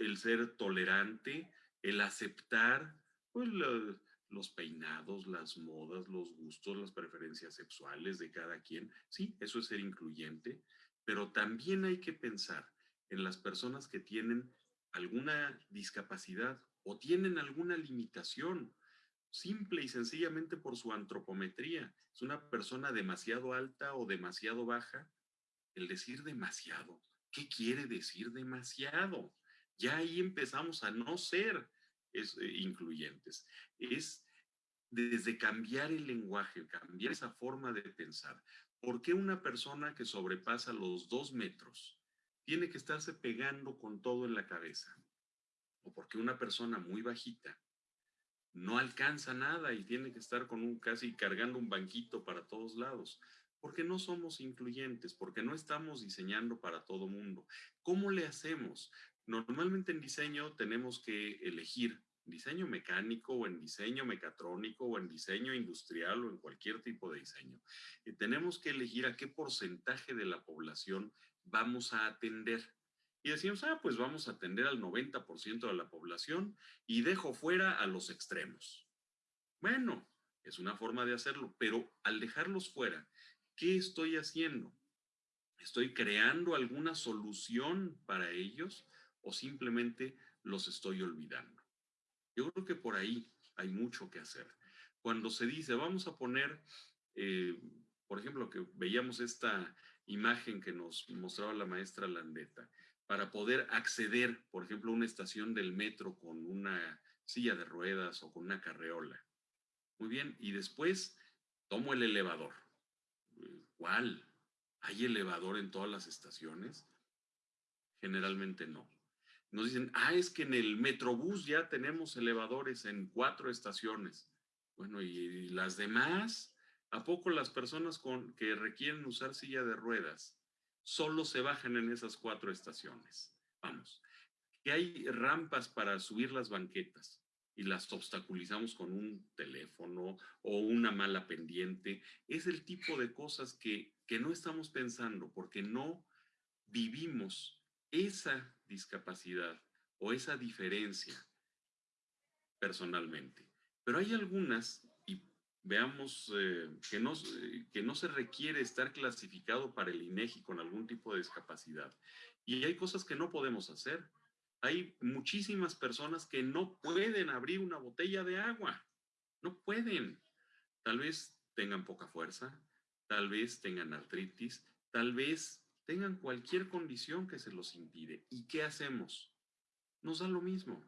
el ser tolerante, el aceptar pues, la, los peinados, las modas, los gustos, las preferencias sexuales de cada quien. Sí, eso es ser incluyente, pero también hay que pensar en las personas que tienen alguna discapacidad o tienen alguna limitación, simple y sencillamente por su antropometría. Es una persona demasiado alta o demasiado baja. El decir demasiado, ¿qué quiere decir demasiado? Ya ahí empezamos a no ser es, eh, incluyentes. Es desde cambiar el lenguaje, cambiar esa forma de pensar. ¿Por qué una persona que sobrepasa los dos metros tiene que estarse pegando con todo en la cabeza? ¿O por qué una persona muy bajita no alcanza nada y tiene que estar con un casi cargando un banquito para todos lados? Porque no somos incluyentes, porque no estamos diseñando para todo mundo. ¿Cómo le hacemos? Normalmente en diseño tenemos que elegir diseño mecánico o en diseño mecatrónico o en diseño industrial o en cualquier tipo de diseño. Y tenemos que elegir a qué porcentaje de la población vamos a atender. Y decimos, ah, pues vamos a atender al 90% de la población y dejo fuera a los extremos. Bueno, es una forma de hacerlo, pero al dejarlos fuera, ¿qué estoy haciendo? ¿Estoy creando alguna solución para ellos o simplemente los estoy olvidando? Yo creo que por ahí hay mucho que hacer. Cuando se dice, vamos a poner, eh, por ejemplo, que veíamos esta imagen que nos mostraba la maestra Landeta, para poder acceder, por ejemplo, a una estación del metro con una silla de ruedas o con una carreola. Muy bien, y después tomo el elevador. ¿Cuál? ¿Hay elevador en todas las estaciones? Generalmente no. Nos dicen, ah, es que en el Metrobús ya tenemos elevadores en cuatro estaciones. Bueno, ¿y las demás? ¿A poco las personas con, que requieren usar silla de ruedas solo se bajan en esas cuatro estaciones? Vamos, que hay rampas para subir las banquetas y las obstaculizamos con un teléfono o una mala pendiente. Es el tipo de cosas que, que no estamos pensando porque no vivimos esa discapacidad o esa diferencia personalmente. Pero hay algunas, y veamos eh, que, no, que no se requiere estar clasificado para el INEGI con algún tipo de discapacidad. Y hay cosas que no podemos hacer. Hay muchísimas personas que no pueden abrir una botella de agua. No pueden. Tal vez tengan poca fuerza, tal vez tengan artritis, tal vez tengan cualquier condición que se los impide. ¿Y qué hacemos? Nos da lo mismo.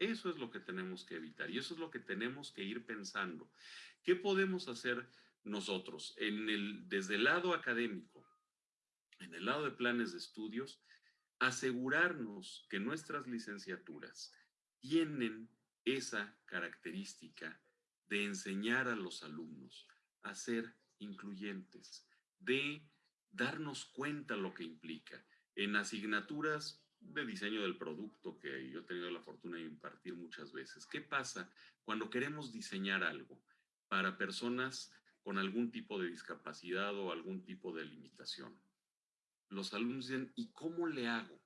Eso es lo que tenemos que evitar y eso es lo que tenemos que ir pensando. ¿Qué podemos hacer nosotros en el, desde el lado académico, en el lado de planes de estudios? Asegurarnos que nuestras licenciaturas tienen esa característica de enseñar a los alumnos a ser incluyentes, de darnos cuenta lo que implica. En asignaturas de diseño del producto que yo he tenido la fortuna de impartir muchas veces. ¿Qué pasa cuando queremos diseñar algo para personas con algún tipo de discapacidad o algún tipo de limitación? Los alumnos dicen, ¿y cómo le hago?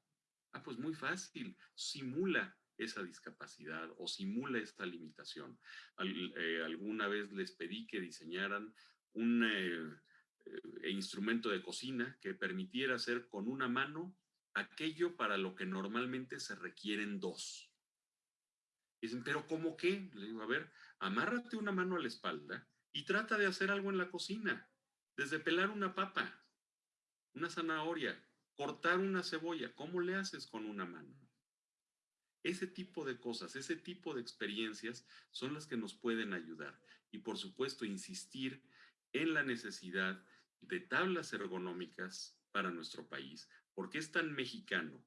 Ah, pues muy fácil, simula esa discapacidad o simula esta limitación. Eh, alguna vez les pedí que diseñaran un eh, eh, instrumento de cocina que permitiera hacer con una mano aquello para lo que normalmente se requieren dos. Dicen, pero ¿cómo qué? Le digo, a ver, amárrate una mano a la espalda y trata de hacer algo en la cocina, desde pelar una papa, una zanahoria, cortar una cebolla, ¿cómo le haces con una mano? Ese tipo de cosas, ese tipo de experiencias son las que nos pueden ayudar. Y por supuesto, insistir en la necesidad de tablas ergonómicas para nuestro país, porque es tan mexicano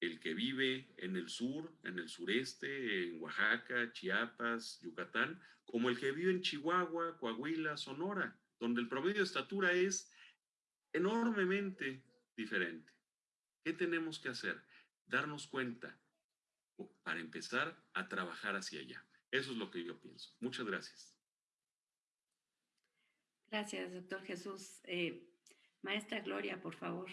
el que vive en el sur, en el sureste, en Oaxaca, Chiapas, Yucatán, como el que vive en Chihuahua, Coahuila, Sonora, donde el promedio de estatura es enormemente diferente. ¿Qué tenemos que hacer? Darnos cuenta para empezar a trabajar hacia allá. Eso es lo que yo pienso. Muchas gracias. Gracias, doctor Jesús. Eh, maestra Gloria, por favor.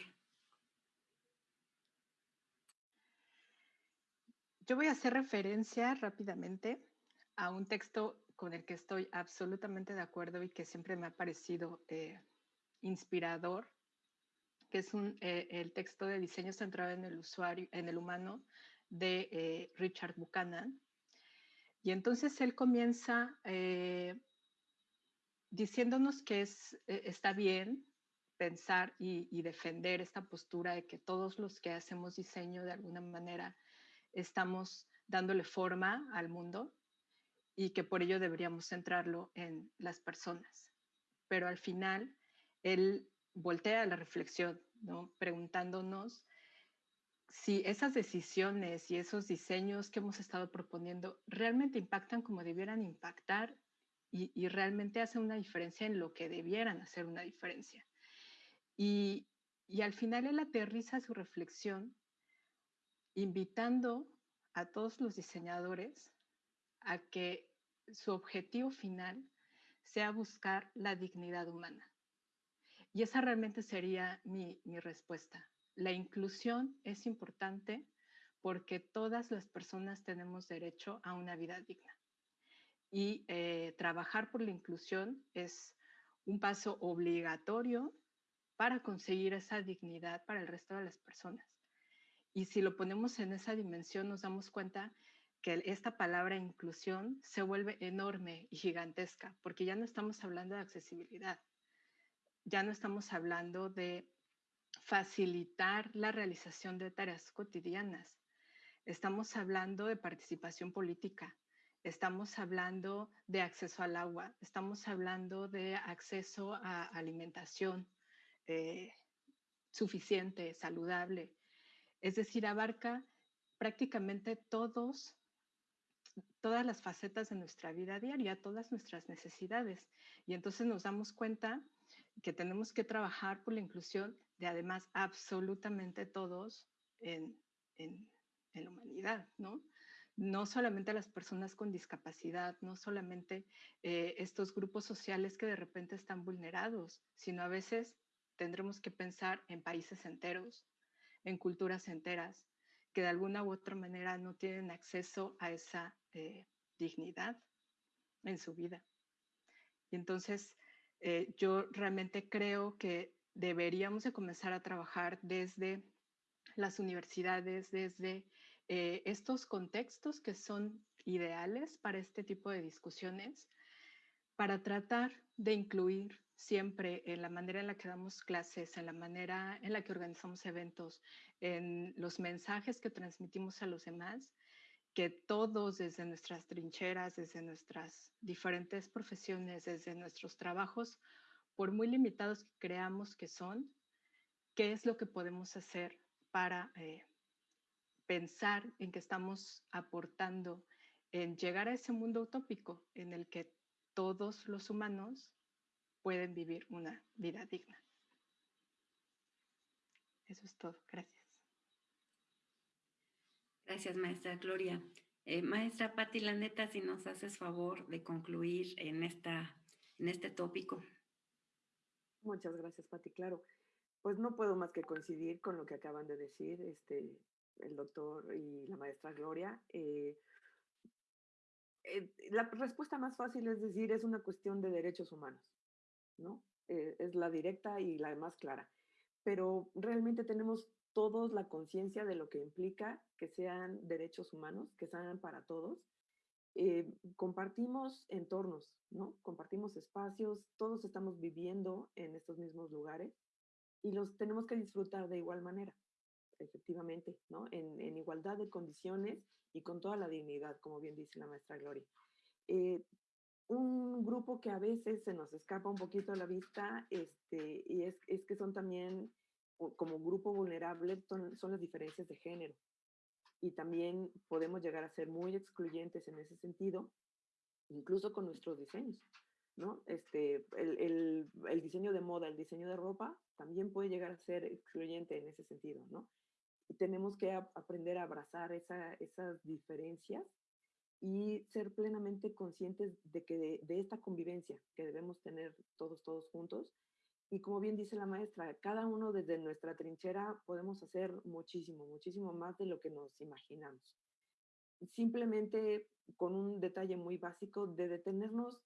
Yo voy a hacer referencia rápidamente a un texto con el que estoy absolutamente de acuerdo y que siempre me ha parecido eh, inspirador, que es eh, el texto de diseño centrado en el usuario, en el humano, de Richard Buchanan. Y entonces él comienza diciéndonos que es, está bien pensar y, y defender esta postura de que todos los que hacemos diseño de alguna manera estamos dándole forma al mundo y que por ello deberíamos centrarlo en las personas. Pero al final, él voltea la reflexión, ¿no? preguntándonos si esas decisiones y esos diseños que hemos estado proponiendo realmente impactan como debieran impactar y, realmente hacen una diferencia en lo que debieran hacer una diferencia. Y, y al final él aterriza su reflexión invitando a todos los diseñadores a que su objetivo final sea buscar la dignidad humana. Y esa realmente sería mi, respuesta. La inclusión es importante porque todas las personas tenemos derecho a una vida digna. Y eh, trabajar por la inclusión es un paso obligatorio para conseguir esa dignidad para el resto de las personas. Y si lo ponemos en esa dimensión, nos damos cuenta que esta palabra inclusión se vuelve enorme y gigantesca, porque ya no estamos hablando de accesibilidad, ya no estamos hablando de facilitar la realización de tareas cotidianas, estamos hablando de participación política, estamos hablando de acceso al agua, estamos hablando de acceso a alimentación eh, suficiente, saludable, es decir, abarca prácticamente todos, todas las facetas de nuestra vida diaria, todas nuestras necesidades. Y entonces nos damos cuenta que tenemos que trabajar por la inclusión de además absolutamente todos en, la humanidad, ¿no? No solamente las personas con discapacidad, no solamente eh, estos grupos sociales que de repente están vulnerados, sino a veces tendremos que pensar en países enteros, en culturas enteras que de alguna u otra manera no tienen acceso a esa eh, dignidad en su vida. Y entonces eh, yo realmente creo que deberíamos de comenzar a trabajar desde las universidades, desde eh, estos contextos que son ideales para este tipo de discusiones, para tratar de incluir siempre en la manera en la que damos clases, en la manera en la que organizamos eventos, en los mensajes que transmitimos a los demás, que todos desde nuestras trincheras, desde nuestras diferentes profesiones, desde nuestros trabajos, por muy limitados que creamos que son, qué es lo que podemos hacer para eh, pensar en que estamos aportando en llegar a ese mundo utópico en el que todos los humanos pueden vivir una vida digna. Eso es todo. Gracias. Gracias, maestra Gloria. Eh, maestra Patti Laneta, si nos haces favor de concluir en, esta, en este tópico. Muchas gracias, Patti. Claro, pues no puedo más que coincidir con lo que acaban de decir este, el doctor y la maestra Gloria. Eh, eh, la respuesta más fácil es decir, es una cuestión de derechos humanos, ¿no? Eh, es la directa y la más clara. Pero realmente tenemos todos la conciencia de lo que implica que sean derechos humanos, que sean para todos. Compartimos entornos, ¿no? Compartimos espacios, todos estamos viviendo en estos mismos lugares y los tenemos que disfrutar de igual manera, efectivamente, ¿no? En, en igualdad de condiciones y con toda la dignidad, como bien dice la maestra Gloria. Eh, un grupo que a veces se nos escapa un poquito a la vista este, y es, es que son también, como grupo vulnerable, son, son, las diferencias de género. Y también podemos llegar a ser muy excluyentes en ese sentido, incluso con nuestros diseños. ¿no? Este, el, el, el diseño de moda, el diseño de ropa, también puede llegar a ser excluyente en ese sentido, ¿no? Tenemos que aprender a abrazar esa, esas diferencias y ser plenamente conscientes de que de, esta convivencia que debemos tener todos, todos juntos. Y como bien dice la maestra, cada uno desde nuestra trinchera podemos hacer muchísimo, muchísimo más de lo que nos imaginamos. Simplemente con un detalle muy básico de detenernos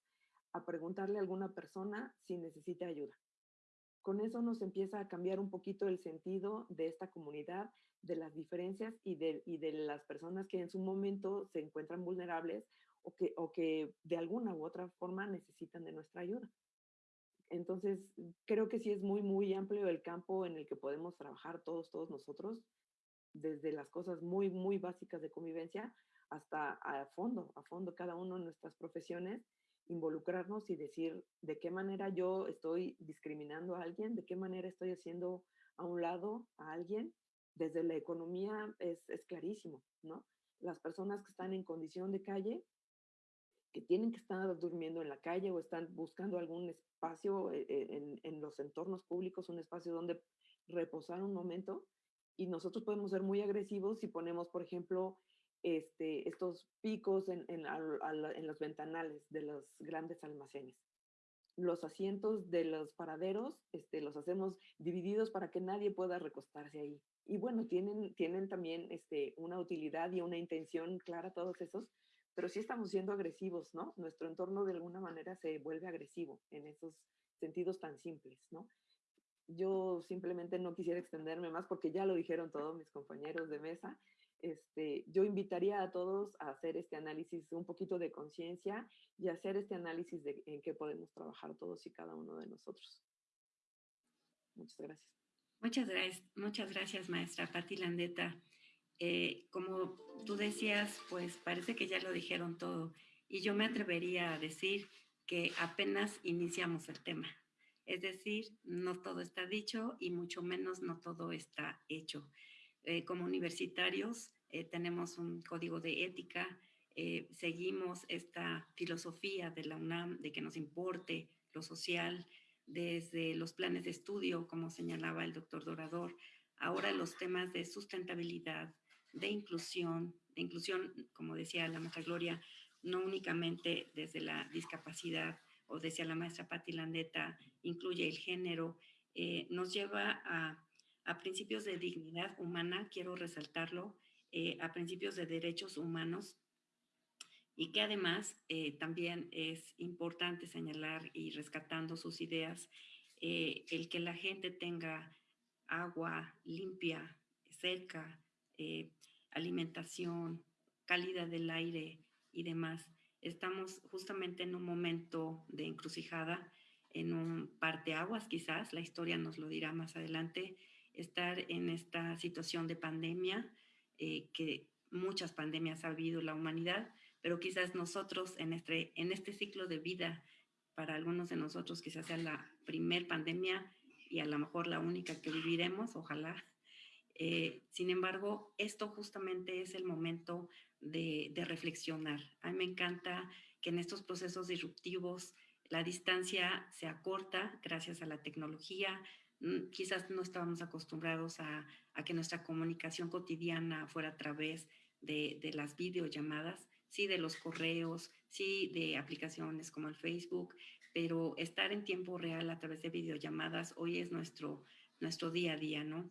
a preguntarle a alguna persona si necesita ayuda. Con eso nos empieza a cambiar un poquito el sentido de esta comunidad de las diferencias y de, y de las personas que en su momento se encuentran vulnerables o que, o que de alguna u otra forma necesitan de nuestra ayuda. Entonces, creo que sí es muy, muy amplio el campo en el que podemos trabajar todos, todos nosotros, desde las cosas muy, muy básicas de convivencia hasta a fondo, a fondo cada uno en nuestras profesiones, involucrarnos y decir de qué manera yo estoy discriminando a alguien, de qué manera estoy haciendo a un lado a alguien desde la economía es, es clarísimo, ¿no? Las personas que están en condición de calle, que tienen que estar durmiendo en la calle o están buscando algún espacio eh, eh, en, en, los entornos públicos, un espacio donde reposar un momento. Y nosotros podemos ser muy agresivos si ponemos, por ejemplo, este, estos picos en, en, en los ventanales de los grandes almacenes los asientos de los paraderos este, los hacemos divididos para que nadie pueda recostarse ahí. Y bueno, tienen, tienen también este, una utilidad y una intención clara todos esos, pero sí estamos siendo agresivos, ¿no? Nuestro entorno de alguna manera se vuelve agresivo en esos sentidos tan simples, ¿no? Yo simplemente no quisiera extenderme más porque ya lo dijeron todos mis compañeros de mesa este, yo invitaría a todos a hacer este análisis, un poquito de conciencia y hacer este análisis de en qué podemos trabajar todos y cada uno de nosotros. Muchas gracias. Muchas gracias, muchas gracias maestra Pati Landeta. Eh, como tú decías, pues parece que ya lo dijeron todo y yo me atrevería a decir que apenas iniciamos el tema. Es decir, no todo está dicho y mucho menos no todo está hecho. Eh, como universitarios eh, tenemos un código de ética, seguimos esta filosofía de la UNAM de que nos importe lo social desde los planes de estudio, como señalaba el doctor Dorador, ahora los temas de sustentabilidad, de inclusión, de inclusión, como decía la maestra Gloria, no únicamente desde la discapacidad o decía la maestra Patti Landeta, incluye el género, nos lleva a a principios de dignidad humana, quiero resaltarlo, eh, a principios de derechos humanos y que además eh, también es importante señalar y rescatando sus ideas, eh, el que la gente tenga agua limpia, cerca, eh, alimentación, calidad del aire y demás. Estamos justamente en un momento de encrucijada, en un parteaguas quizás, la historia nos lo dirá más adelante, estar en esta situación de pandemia, que muchas pandemias ha habido la humanidad, pero quizás nosotros en este, en este ciclo de vida, para algunos de nosotros quizás sea la primer pandemia y a lo mejor la única que viviremos, ojalá. Eh, sin embargo, esto justamente es el momento de, reflexionar. A mí me encanta que en estos procesos disruptivos la distancia se acorta gracias a la tecnología. Mm, quizás no estábamos acostumbrados a, a que nuestra comunicación cotidiana fuera a través de, de las videollamadas, sí de los correos, sí de aplicaciones como el Facebook, pero estar en tiempo real a través de videollamadas hoy es nuestro, nuestro día a día, ¿no?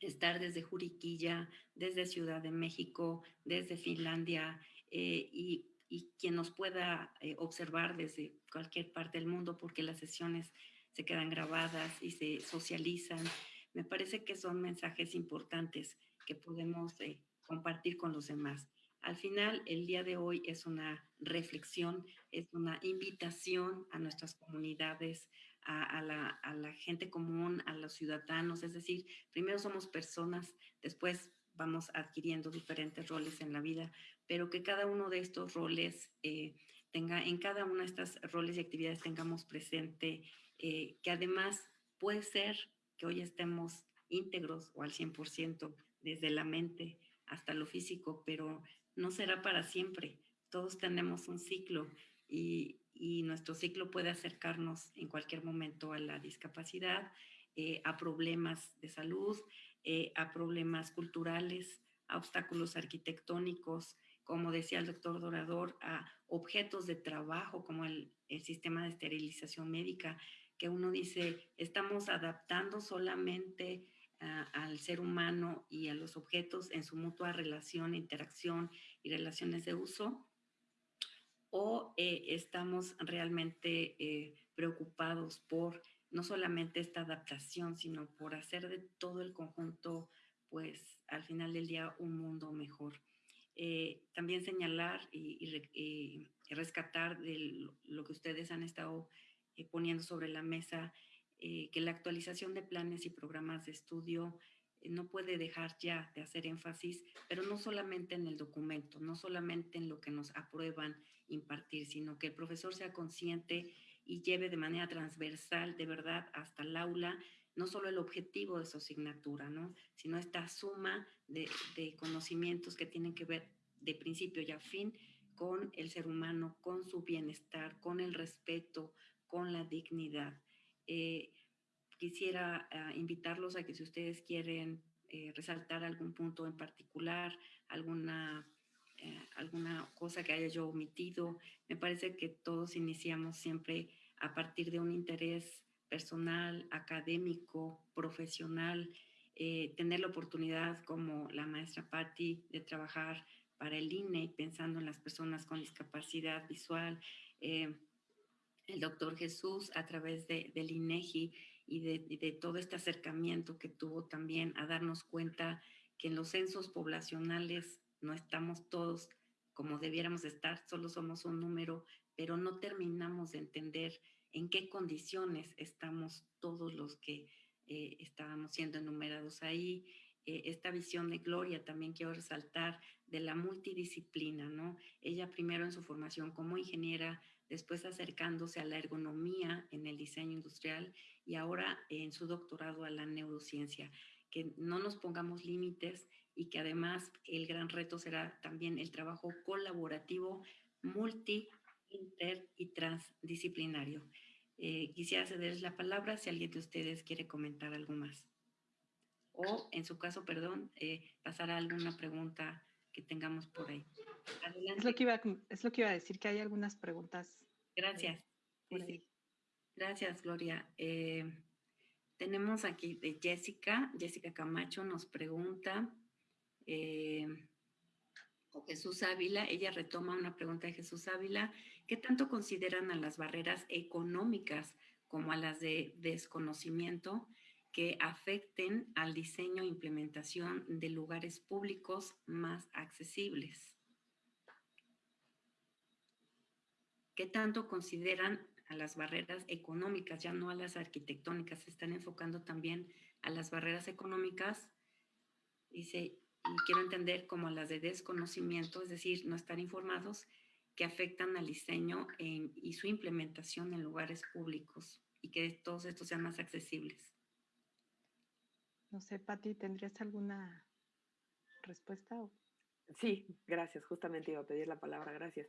Estar desde Juriquilla, desde Ciudad de México, desde Finlandia eh, y, quien nos pueda eh, observar desde cualquier parte del mundo porque las sesiones se quedan grabadas y se socializan. Me parece que son mensajes importantes que podemos eh, compartir con los demás. Al final, el día de hoy es una reflexión, es una invitación a nuestras comunidades, a, la, gente común, a los ciudadanos. Es decir, primero somos personas, después vamos adquiriendo diferentes roles en la vida, pero que cada uno de estos roles eh, tenga, en cada una de estas roles y actividades tengamos presente eh, que además puede ser que hoy estemos íntegros o al 100% desde la mente hasta lo físico, pero no será para siempre. Todos tenemos un ciclo y, y nuestro ciclo puede acercarnos en cualquier momento a la discapacidad, eh, a problemas de salud, eh, a problemas culturales, a obstáculos arquitectónicos, como decía el doctor Dorador, a objetos de trabajo como el, el sistema de esterilización médica, que uno dice, estamos adaptando solamente al ser humano y a los objetos en su mutua relación, interacción y relaciones de uso? ¿O eh, estamos realmente eh, preocupados por no solamente esta adaptación, sino por hacer de todo el conjunto, pues al final del día, un mundo mejor? Eh, también señalar y, rescatar de lo que ustedes han estado poniendo sobre la mesa eh, que la actualización de planes y programas de estudio eh, no puede dejar ya de hacer énfasis, pero no solamente en el documento, no solamente en lo que nos aprueban impartir, sino que el profesor sea consciente y lleve de manera transversal, de verdad, hasta el aula, no solo el objetivo de su asignatura, ¿no? sino esta suma de, de conocimientos que tienen que ver de principio y a fin con el ser humano, con su bienestar, con el respeto, con la dignidad. Eh, quisiera uh, invitarlos a que si ustedes quieren eh, resaltar algún punto en particular, alguna, eh, alguna cosa que haya yo omitido, me parece que todos iniciamos siempre a partir de un interés personal, académico, profesional, eh, tener la oportunidad como la maestra Patti de trabajar para el INE pensando en las personas con discapacidad visual, el doctor Jesús a través de, del INEGI y de, de, todo este acercamiento que tuvo también a darnos cuenta que en los censos poblacionales no estamos todos como debiéramos estar, solo somos un número, pero no terminamos de entender en qué condiciones estamos todos los que eh, estábamos siendo enumerados ahí. Eh, esta visión de Gloria también quiero resaltar de la multidisciplina, ¿no? Ella primero en su formación como ingeniera después acercándose a la ergonomía en el diseño industrial y ahora en su doctorado a la neurociencia. Que no nos pongamos límites y que además el gran reto será también el trabajo colaborativo, multi, inter y transdisciplinario. Eh, quisiera cederles la palabra si alguien de ustedes quiere comentar algo más. O, en su caso, perdón, eh, pasar a alguna pregunta que tengamos por ahí. Es lo, que iba, es lo que iba a decir, que hay algunas preguntas. Gracias. Sí. Gracias, Gloria. Eh, tenemos aquí de Jessica. Jessica Camacho nos pregunta, eh, o Jesús Ávila, ella retoma una pregunta de Jesús Ávila, ¿qué tanto consideran a las barreras económicas como a las de desconocimiento que afecten al diseño e implementación de lugares públicos más accesibles. ¿Qué tanto consideran a las barreras económicas, ya no a las arquitectónicas? Se están enfocando también a las barreras económicas. Dice, y quiero entender como las de desconocimiento, es decir, no estar informados, que afectan al diseño y su implementación en lugares públicos y que todos estos sean más accesibles. No sé, Patti, ¿tendrías alguna respuesta? Sí, gracias. Justamente iba a pedir la palabra, gracias.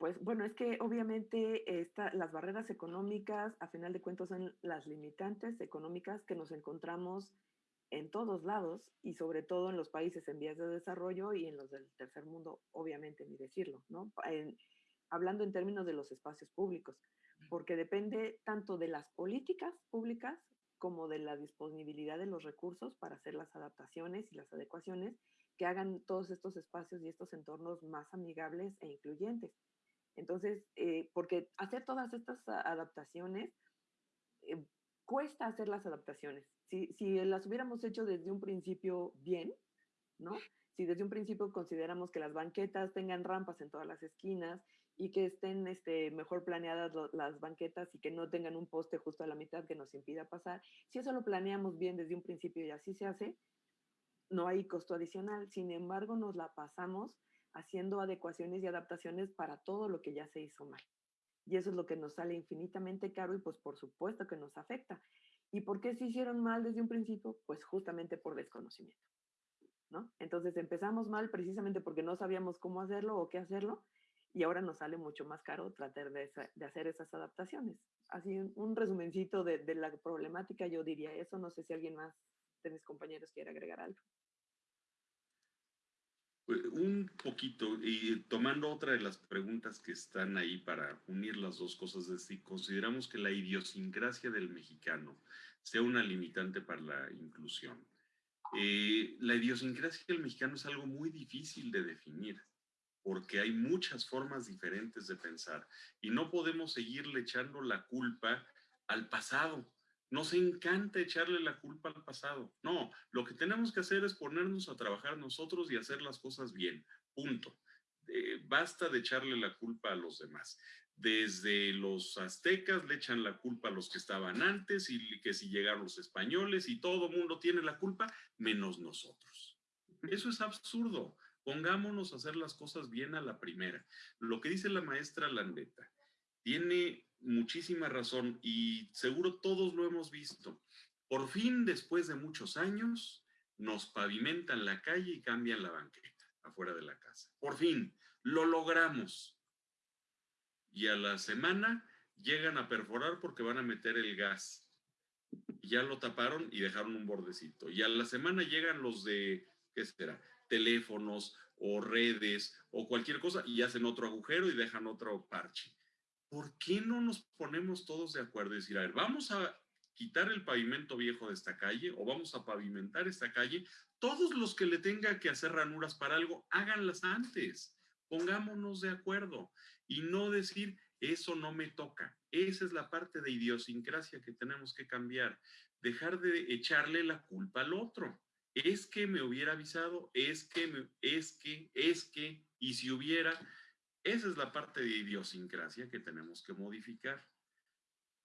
Pues bueno, es que obviamente esta, las barreras económicas, a final de cuentas, son las limitantes económicas que nos encontramos en todos lados y sobre todo en los países en vías de desarrollo y en los del tercer mundo, obviamente, ni decirlo, ¿no? hablando en términos de los espacios públicos, porque depende tanto de las políticas públicas como de la disponibilidad de los recursos para hacer las adaptaciones y las adecuaciones que hagan todos estos espacios y estos entornos más amigables e incluyentes. Entonces, eh, porque hacer todas estas adaptaciones, eh, cuesta hacer las adaptaciones. Si, si las hubiéramos hecho desde un principio bien, ¿no? Si desde un principio consideramos que las banquetas tengan rampas en todas las esquinas y que estén este, mejor planeadas las banquetas y que no tengan un poste justo a la mitad que nos impida pasar, si eso lo planeamos bien desde un principio y así se hace, no hay costo adicional. Sin embargo, nos la pasamos haciendo adecuaciones y adaptaciones para todo lo que ya se hizo mal. Y eso es lo que nos sale infinitamente caro y pues por supuesto que nos afecta. ¿Y por qué se hicieron mal desde un principio? Pues justamente por desconocimiento. ¿no? Entonces empezamos mal precisamente porque no sabíamos cómo hacerlo o qué hacerlo y ahora nos sale mucho más caro tratar de, hacer esas adaptaciones. Así un, resumencito de, de, la problemática, yo diría eso. No sé si alguien más de mis compañeros quiere agregar algo. Pues, un poquito, y tomando otra de las preguntas que están ahí para unir las dos cosas, es si consideramos que la idiosincrasia del mexicano sea una limitante para la inclusión. Eh, la idiosincrasia del mexicano es algo muy difícil de definir porque hay muchas formas diferentes de pensar y no podemos seguirle echando la culpa al pasado. Nos encanta echarle la culpa al pasado. No, lo que tenemos que hacer es ponernos a trabajar nosotros y hacer las cosas bien. Punto. Eh, basta de echarle la culpa a los demás. Desde los aztecas le echan la culpa a los que estaban antes y que si llegaron los españoles y todo mundo tiene la culpa, menos nosotros. Eso es absurdo. Pongámonos a hacer las cosas bien a la primera. Lo que dice la maestra Landeta tiene muchísima razón y seguro todos lo hemos visto. Por fin, después de muchos años, nos pavimentan la calle y cambian la banqueta afuera de la casa. Por fin, lo logramos. Y a la semana llegan a perforar porque van a meter el gas. Ya lo taparon y dejaron un bordecito. Y a la semana llegan los de, ¿qué será? Teléfonos o redes o cualquier cosa y hacen otro agujero y dejan otro parche. ¿Por qué no nos ponemos todos de acuerdo y decir, a ver, vamos a quitar el pavimento viejo de esta calle o vamos a pavimentar esta calle? Todos los que le tenga que hacer ranuras para algo, háganlas antes. Pongámonos de acuerdo y no decir, eso no me toca. Esa es la parte de idiosincrasia que tenemos que cambiar. Dejar de echarle la culpa al otro. Es que me hubiera avisado, es que, es que, es que, y si hubiera, esa es la parte de idiosincrasia que tenemos que modificar.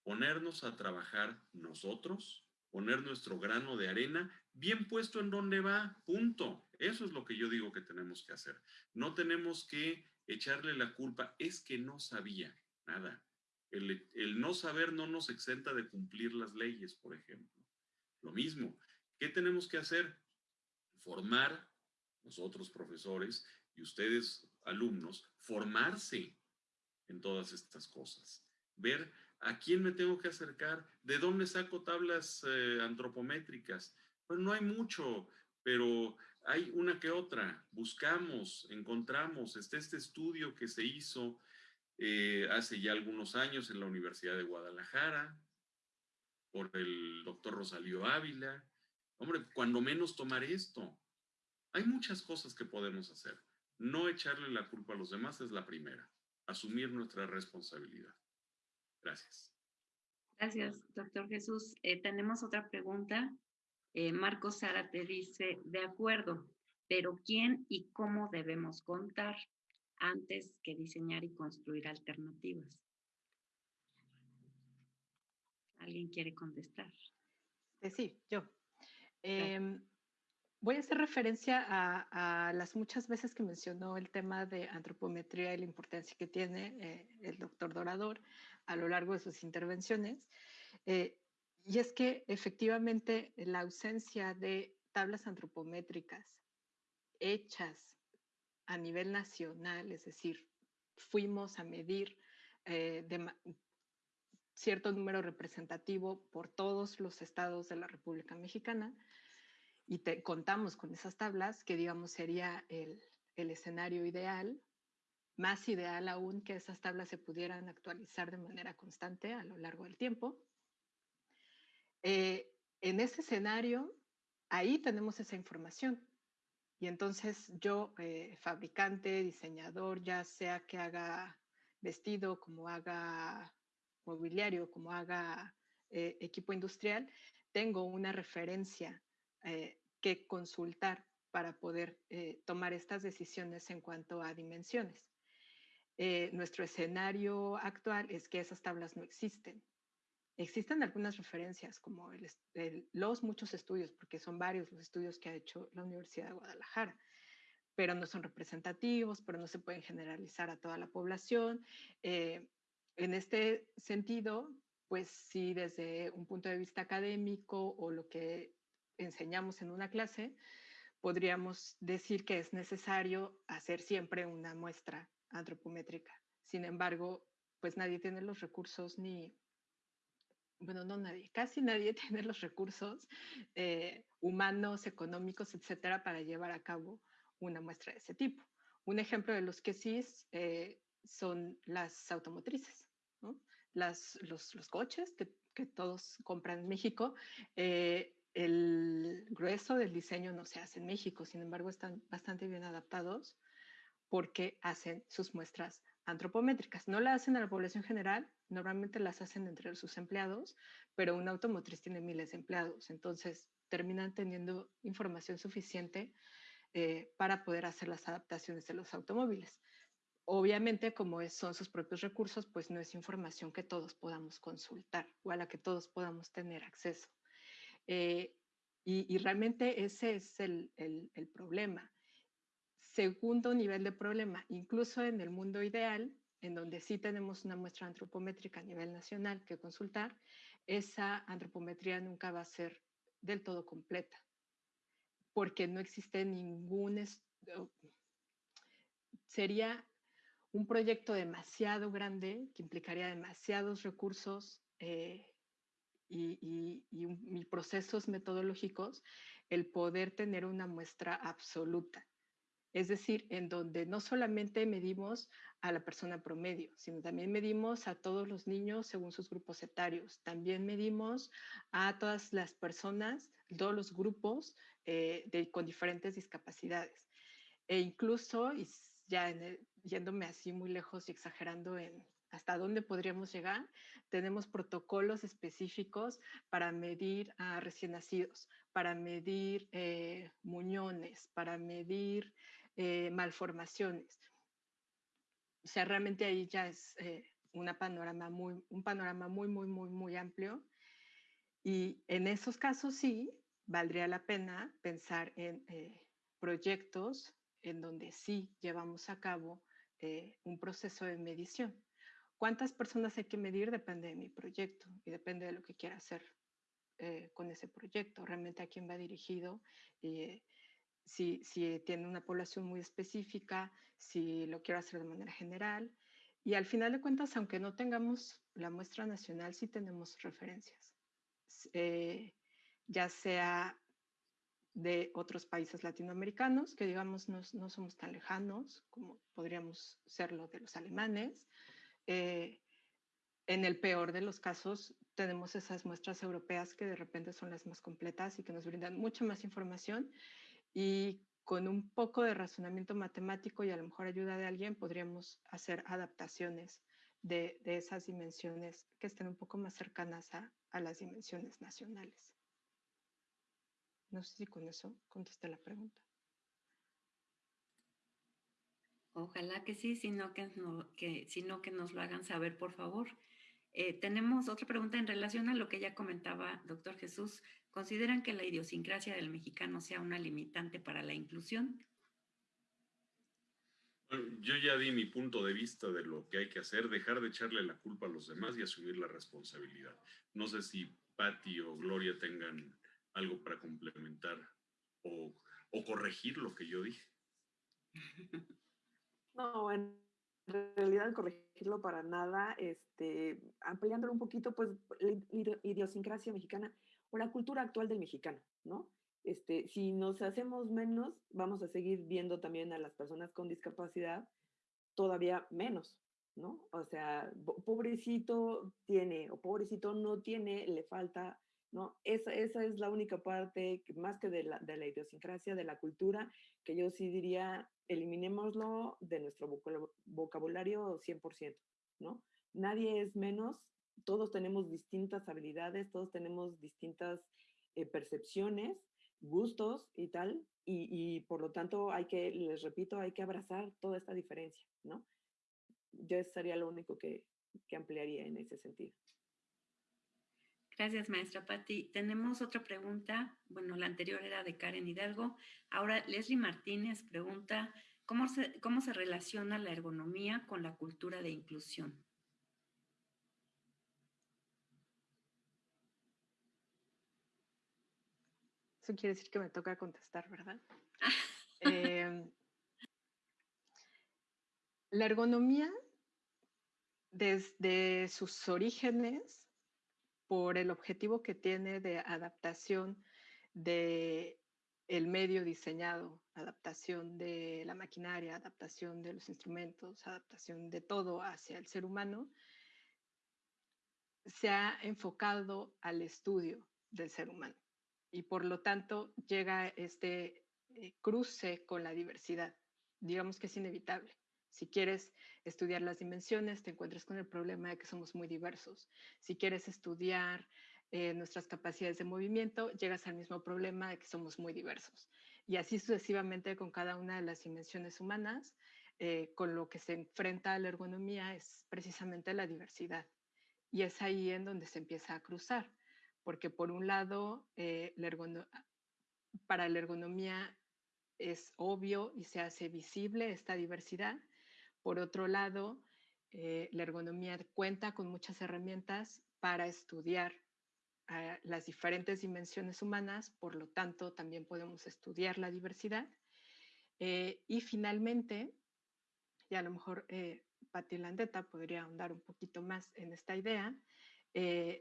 Ponernos a trabajar nosotros, poner nuestro grano de arena bien puesto en donde va, punto. Eso es lo que yo digo que tenemos que hacer. No tenemos que echarle la culpa, es que no sabía nada. El, no saber no nos exenta de cumplir las leyes, por ejemplo. Lo mismo, ¿qué tenemos que hacer? Formar, nosotros profesores, y ustedes, alumnos, formarse en todas estas cosas. Ver a quién me tengo que acercar, de dónde saco tablas eh, antropométricas. Pues no hay mucho, pero hay una que otra. Buscamos, encontramos. Está este estudio que se hizo eh, hace ya algunos años en la Universidad de Guadalajara por el doctor Rosalío Ávila. Hombre, cuando menos tomar esto. Hay muchas cosas que podemos hacer. No echarle la culpa a los demás es la primera. Asumir nuestra responsabilidad. Gracias. Gracias, doctor Jesús. Eh, tenemos otra pregunta. Eh, Marcos Sara te dice, de acuerdo, pero ¿quién y cómo debemos contar antes que diseñar y construir alternativas? ¿Alguien quiere contestar? Sí, yo. Voy a hacer referencia a, las muchas veces que mencionó el tema de antropometría y la importancia que tiene eh, el doctor Dorador a lo largo de sus intervenciones. Eh, y es que efectivamente la ausencia de tablas antropométricas hechas a nivel nacional, es decir, fuimos a medir eh, cierto número representativo por todos los estados de la República Mexicana y contamos con esas tablas, que digamos sería el, el escenario ideal, más ideal aún que esas tablas se pudieran actualizar de manera constante a lo largo del tiempo. Eh, en ese escenario, ahí tenemos esa información. Y entonces yo, eh, fabricante, diseñador, ya sea que haga vestido, como haga mobiliario, como haga eh, equipo industrial, tengo una referencia que consultar para poder tomar estas decisiones en cuanto a dimensiones. Eh, nuestro escenario actual es que esas tablas no existen. Existen algunas referencias, como los muchos estudios, porque son varios los estudios que ha hecho la Universidad de Guadalajara, pero no son representativos, pero no se pueden generalizar a toda la población. Eh, en este sentido, pues sí, desde un punto de vista académico o lo que enseñamos en una clase, podríamos decir que es necesario hacer siempre una muestra antropométrica. Sin embargo, pues nadie tiene los recursos ni, bueno, no nadie, casi nadie tiene los recursos eh, humanos, económicos, etcétera, para llevar a cabo una muestra de ese tipo. Un ejemplo de los que sí eh, son las automotrices, las, los, los, coches que, que, todos compran en México. Eh, el grueso del diseño no se hace en México, sin embargo, están bastante bien adaptados porque hacen sus muestras antropométricas. No la hacen a la población general, normalmente las hacen entre sus empleados, pero una automotriz tiene miles de empleados, entonces terminan teniendo información suficiente eh, para poder hacer las adaptaciones de los automóviles. Obviamente, como son sus propios recursos, pues no es información que todos podamos consultar o a la que todos podamos tener acceso. Eh, y, realmente ese es el, problema. Segundo nivel de problema, incluso en el mundo ideal, en donde sí tenemos una muestra antropométrica a nivel nacional que consultar, esa antropometría nunca va a ser del todo completa, porque no existe ningún... Sería un proyecto demasiado grande que implicaría demasiados recursos eh, y, y procesos metodológicos el poder tener una muestra absoluta es decir, en donde no solamente medimos a la persona promedio, sino también medimos a todos los niños según sus grupos etarios, también medimos a todas las personas, todos los grupos eh, de, con diferentes discapacidades. E incluso, y ya yéndome así muy lejos y exagerando en hasta dónde podríamos llegar, tenemos protocolos específicos para medir a recién nacidos, para medir eh, muñones, para medir eh, malformaciones. O sea, realmente ahí ya es eh, una panorama muy, un panorama muy, muy, muy, muy amplio. Y en esos casos sí, valdría la pena pensar en eh, proyectos en donde sí llevamos a cabo un proceso de medición. ¿Cuántas personas hay que medir? Depende de mi proyecto y depende de lo que quiera hacer con ese proyecto, realmente a quién va dirigido si, tiene una población muy específica, si lo quiero hacer de manera general. Y al final de cuentas, aunque no tengamos la muestra nacional, sí tenemos referencias, eh, ya sea de otros países latinoamericanos, que digamos no, somos tan lejanos como podríamos serlo de los alemanes. Eh, en el peor de los casos, tenemos esas muestras europeas que de repente son las más completas y que nos brindan mucha más información y con un poco de razonamiento matemático y a lo mejor ayuda de alguien podríamos hacer adaptaciones de, esas dimensiones que estén un poco más cercanas a, a las dimensiones nacionales. No sé si con eso contesté la pregunta. Ojalá que sí, sino que, no, que, sino que nos lo hagan saber, por favor. Eh, tenemos otra pregunta en relación a lo que ya comentaba doctor Jesús. ¿Consideran que la idiosincrasia del mexicano sea una limitante para la inclusión? Bueno, yo ya di mi punto de vista de lo que hay que hacer, dejar de echarle la culpa a los demás y asumir la responsabilidad. No sé si Patti o Gloria tengan algo para complementar o, o corregir lo que yo dije. No, en realidad corregirlo para nada, este, ampliándolo un poquito, pues la idiosincrasia mexicana o la cultura actual del mexicano, ¿no? Este, si nos hacemos menos, vamos a seguir viendo también a las personas con discapacidad todavía menos, ¿no? O sea, pobrecito tiene o pobrecito no tiene, le falta, ¿no? Esa, esa es la única parte, más que de la, de la idiosincrasia, de la cultura, que yo sí diría, eliminémoslo de nuestro vocabulario 100%, ¿no? Nadie es menos, todos tenemos distintas habilidades, todos tenemos distintas eh, percepciones, gustos y tal, y, por lo tanto hay que, les repito, hay que abrazar toda esta diferencia, ¿no? Yo sería lo único que, que ampliaría en ese sentido. Gracias, maestra Patti. Tenemos otra pregunta. Bueno, la anterior era de Karen Hidalgo. Ahora, Leslie Martínez pregunta, ¿cómo se, cómo se relaciona la ergonomía con la cultura de inclusión? Eso quiere decir que me toca contestar, ¿verdad? eh, la ergonomía, desde sus orígenes, por el objetivo que tiene de adaptación de el medio diseñado, adaptación de la maquinaria, adaptación de los instrumentos, adaptación de todo hacia el ser humano, se ha enfocado al estudio del ser humano y por lo tanto llega este eh, cruce con la diversidad. Digamos que es inevitable. Si quieres estudiar las dimensiones, te encuentras con el problema de que somos muy diversos. Si quieres estudiar eh, nuestras capacidades de movimiento, llegas al mismo problema de que somos muy diversos. Y así sucesivamente con cada una de las dimensiones humanas, eh, con lo que se enfrenta a la ergonomía es precisamente la diversidad. Y es ahí en donde se empieza a cruzar, porque por un lado, eh, para la ergonomía es obvio y se hace visible esta diversidad, por otro lado, eh, la ergonomía cuenta con muchas herramientas para estudiar eh, las diferentes dimensiones humanas, por lo tanto, también podemos estudiar la diversidad. Eh, y finalmente, y a lo mejor Patti Landeta podría ahondar un poquito más en esta idea,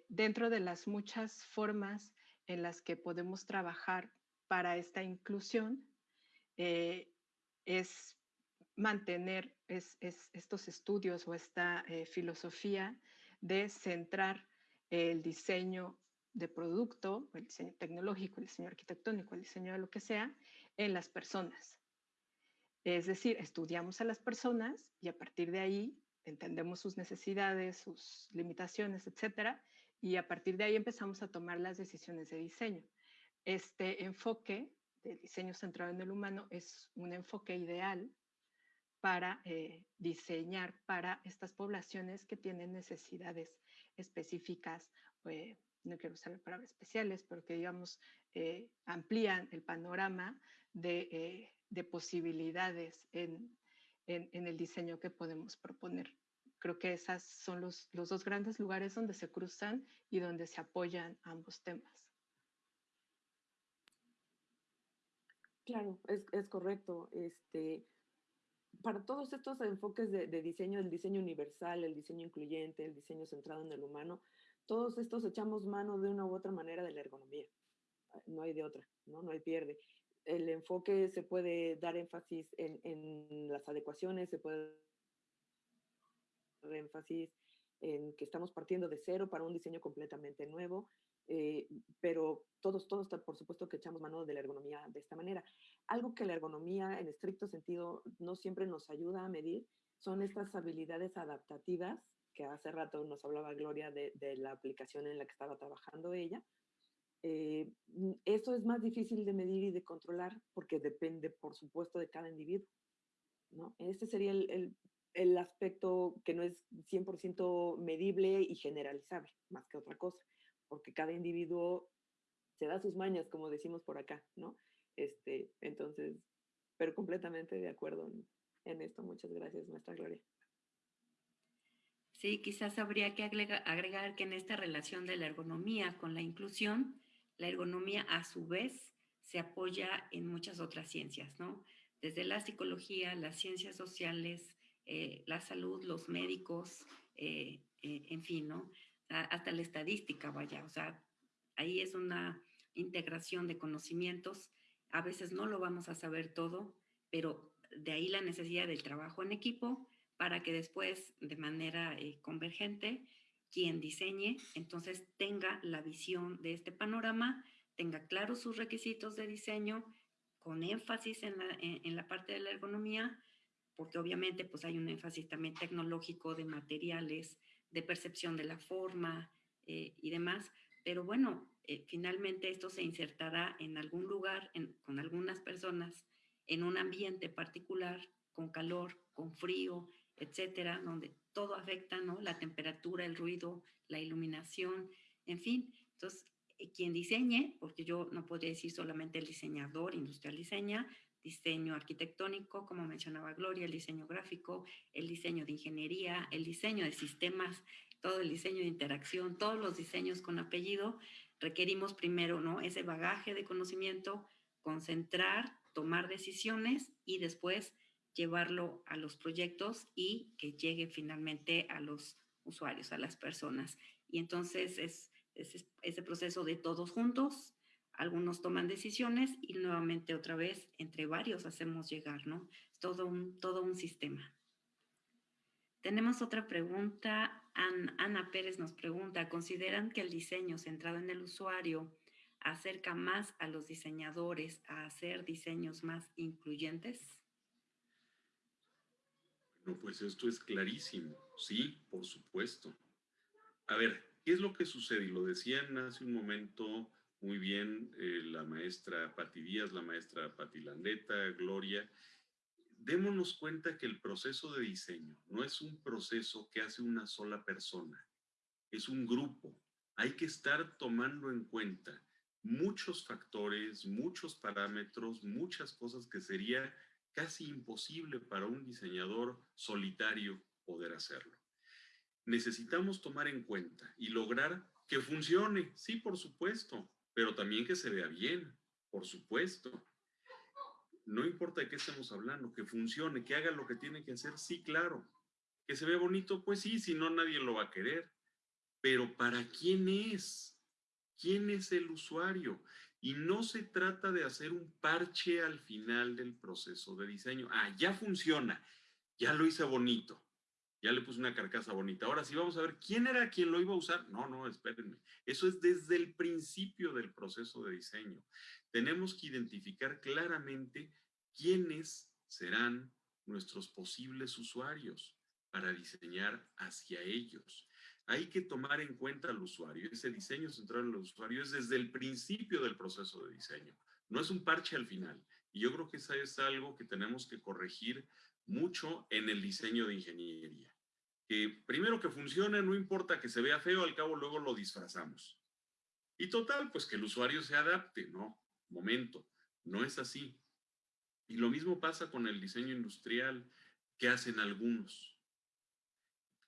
dentro de las muchas formas en las que podemos trabajar para esta inclusión, es mantener estos estudios o esta eh, filosofía de centrar el diseño de producto, el diseño tecnológico, el diseño arquitectónico, el diseño de lo que sea, en las personas. Es decir, estudiamos a las personas y a partir de ahí entendemos sus necesidades, sus limitaciones, etcétera, y a partir de ahí empezamos a tomar las decisiones de diseño. Este enfoque de diseño centrado en el humano es un enfoque ideal para eh, diseñar para estas poblaciones que tienen necesidades específicas, eh, no quiero usar la palabra especiales, pero que digamos eh, amplían el panorama de, de posibilidades en, en, en, el diseño que podemos proponer. Creo que esos son los, los dos grandes lugares donde se cruzan y donde se apoyan ambos temas. Claro, es, es correcto. Este, para todos estos enfoques de, diseño, el diseño universal, el diseño incluyente, el diseño centrado en el humano, todos estos echamos mano de una u otra manera de la ergonomía. Ah, no hay de otra, ¿no? No hay pierde. El enfoque se puede dar énfasis en, las adecuaciones, se puede dar énfasis en que estamos partiendo de cero para un diseño completamente nuevo, eh, pero todos, todos, por supuesto que echamos mano de la ergonomía de esta manera. Algo que la ergonomía en estricto sentido no siempre nos ayuda a medir son estas habilidades adaptativas que hace rato nos hablaba Gloria de, la aplicación en la que estaba trabajando ella. Eh, eso es más difícil de medir y de controlar porque depende, por supuesto, de cada individuo. ¿no? Este sería el, el, el aspecto que no es 100% medible y generalizable, más que otra cosa, porque cada individuo se da sus mañas, como decimos por acá, ¿no? Este, entonces, pero completamente de acuerdo en, en esto. Muchas gracias, nuestra Gloria. Sí, quizás habría que agregar que en esta relación de la ergonomía con la inclusión, la ergonomía a su vez se apoya en muchas otras ciencias, ¿no? Desde la psicología, las ciencias sociales, eh, la salud, los médicos, eh, eh, en fin, ¿no? Hasta la estadística, vaya, o sea, ahí es una integración de conocimientos. A veces no lo vamos a saber todo, pero de ahí la necesidad del trabajo en equipo para que después, de manera eh, convergente, quien diseñe, entonces tenga la visión de este panorama, tenga claros sus requisitos de diseño, con énfasis en la, en, la parte de la ergonomía, porque obviamente pues hay un énfasis también tecnológico de materiales, de percepción de la forma eh, y demás, pero bueno, eh, finalmente esto se insertará en algún lugar, con algunas personas, en un ambiente particular, con calor, con frío, etcétera, donde todo afecta, ¿no? La temperatura, el ruido, la iluminación, en fin. Entonces, eh, quien diseñe, porque yo no podría decir solamente el diseñador industrial diseña, diseño arquitectónico, como mencionaba Gloria, el diseño gráfico, el diseño de ingeniería, el diseño de sistemas, todo el diseño de interacción, todos los diseños con apellido, requerimos primero ¿no? ese bagaje de conocimiento, concentrar, tomar decisiones y después llevarlo a los proyectos y que llegue finalmente a los usuarios, a las personas. Y entonces es, es ese proceso de todos juntos, algunos toman decisiones y nuevamente otra vez entre varios hacemos llegar, ¿no? Es todo un, todo un sistema. Tenemos otra pregunta. Ana Pérez nos pregunta, ¿consideran que el diseño centrado en el usuario acerca más a los diseñadores a hacer diseños más incluyentes? No, pues esto es clarísimo. Sí, por supuesto. A ver, ¿qué es lo que sucede? Y lo decían hace un momento muy bien eh, la maestra Pati Díaz, la maestra Pati Landeta, Gloria. Démonos cuenta que el proceso de diseño no es un proceso que hace una sola persona, es un grupo. Hay que estar tomando en cuenta muchos factores, muchos parámetros, muchas cosas que sería casi imposible para un diseñador solitario poder hacerlo. Necesitamos tomar en cuenta y lograr que funcione, sí, por supuesto, pero también que se vea bien, por supuesto. No importa de qué estemos hablando, que funcione, que haga lo que tiene que hacer, sí, claro. Que se vea bonito, pues sí, si no nadie lo va a querer. Pero ¿para quién es? ¿Quién es el usuario? Y no se trata de hacer un parche al final del proceso de diseño. Ah, ya funciona, ya lo hice bonito ya le puse una carcasa bonita. Ahora sí vamos a ver quién era quien lo iba a usar. No, no, espérenme. Eso es desde el principio del proceso de diseño. Tenemos que identificar claramente quiénes serán nuestros posibles usuarios para diseñar hacia ellos. Hay que tomar en cuenta al usuario. Ese diseño centrado en el usuario es desde el principio del proceso de diseño. No es un parche al final. Y yo creo que eso es algo que tenemos que corregir mucho en el diseño de ingeniería que primero que funcione, no importa que se vea feo, al cabo luego lo disfrazamos. Y total, pues que el usuario se adapte, ¿no? Momento, no es así. Y lo mismo pasa con el diseño industrial que hacen algunos.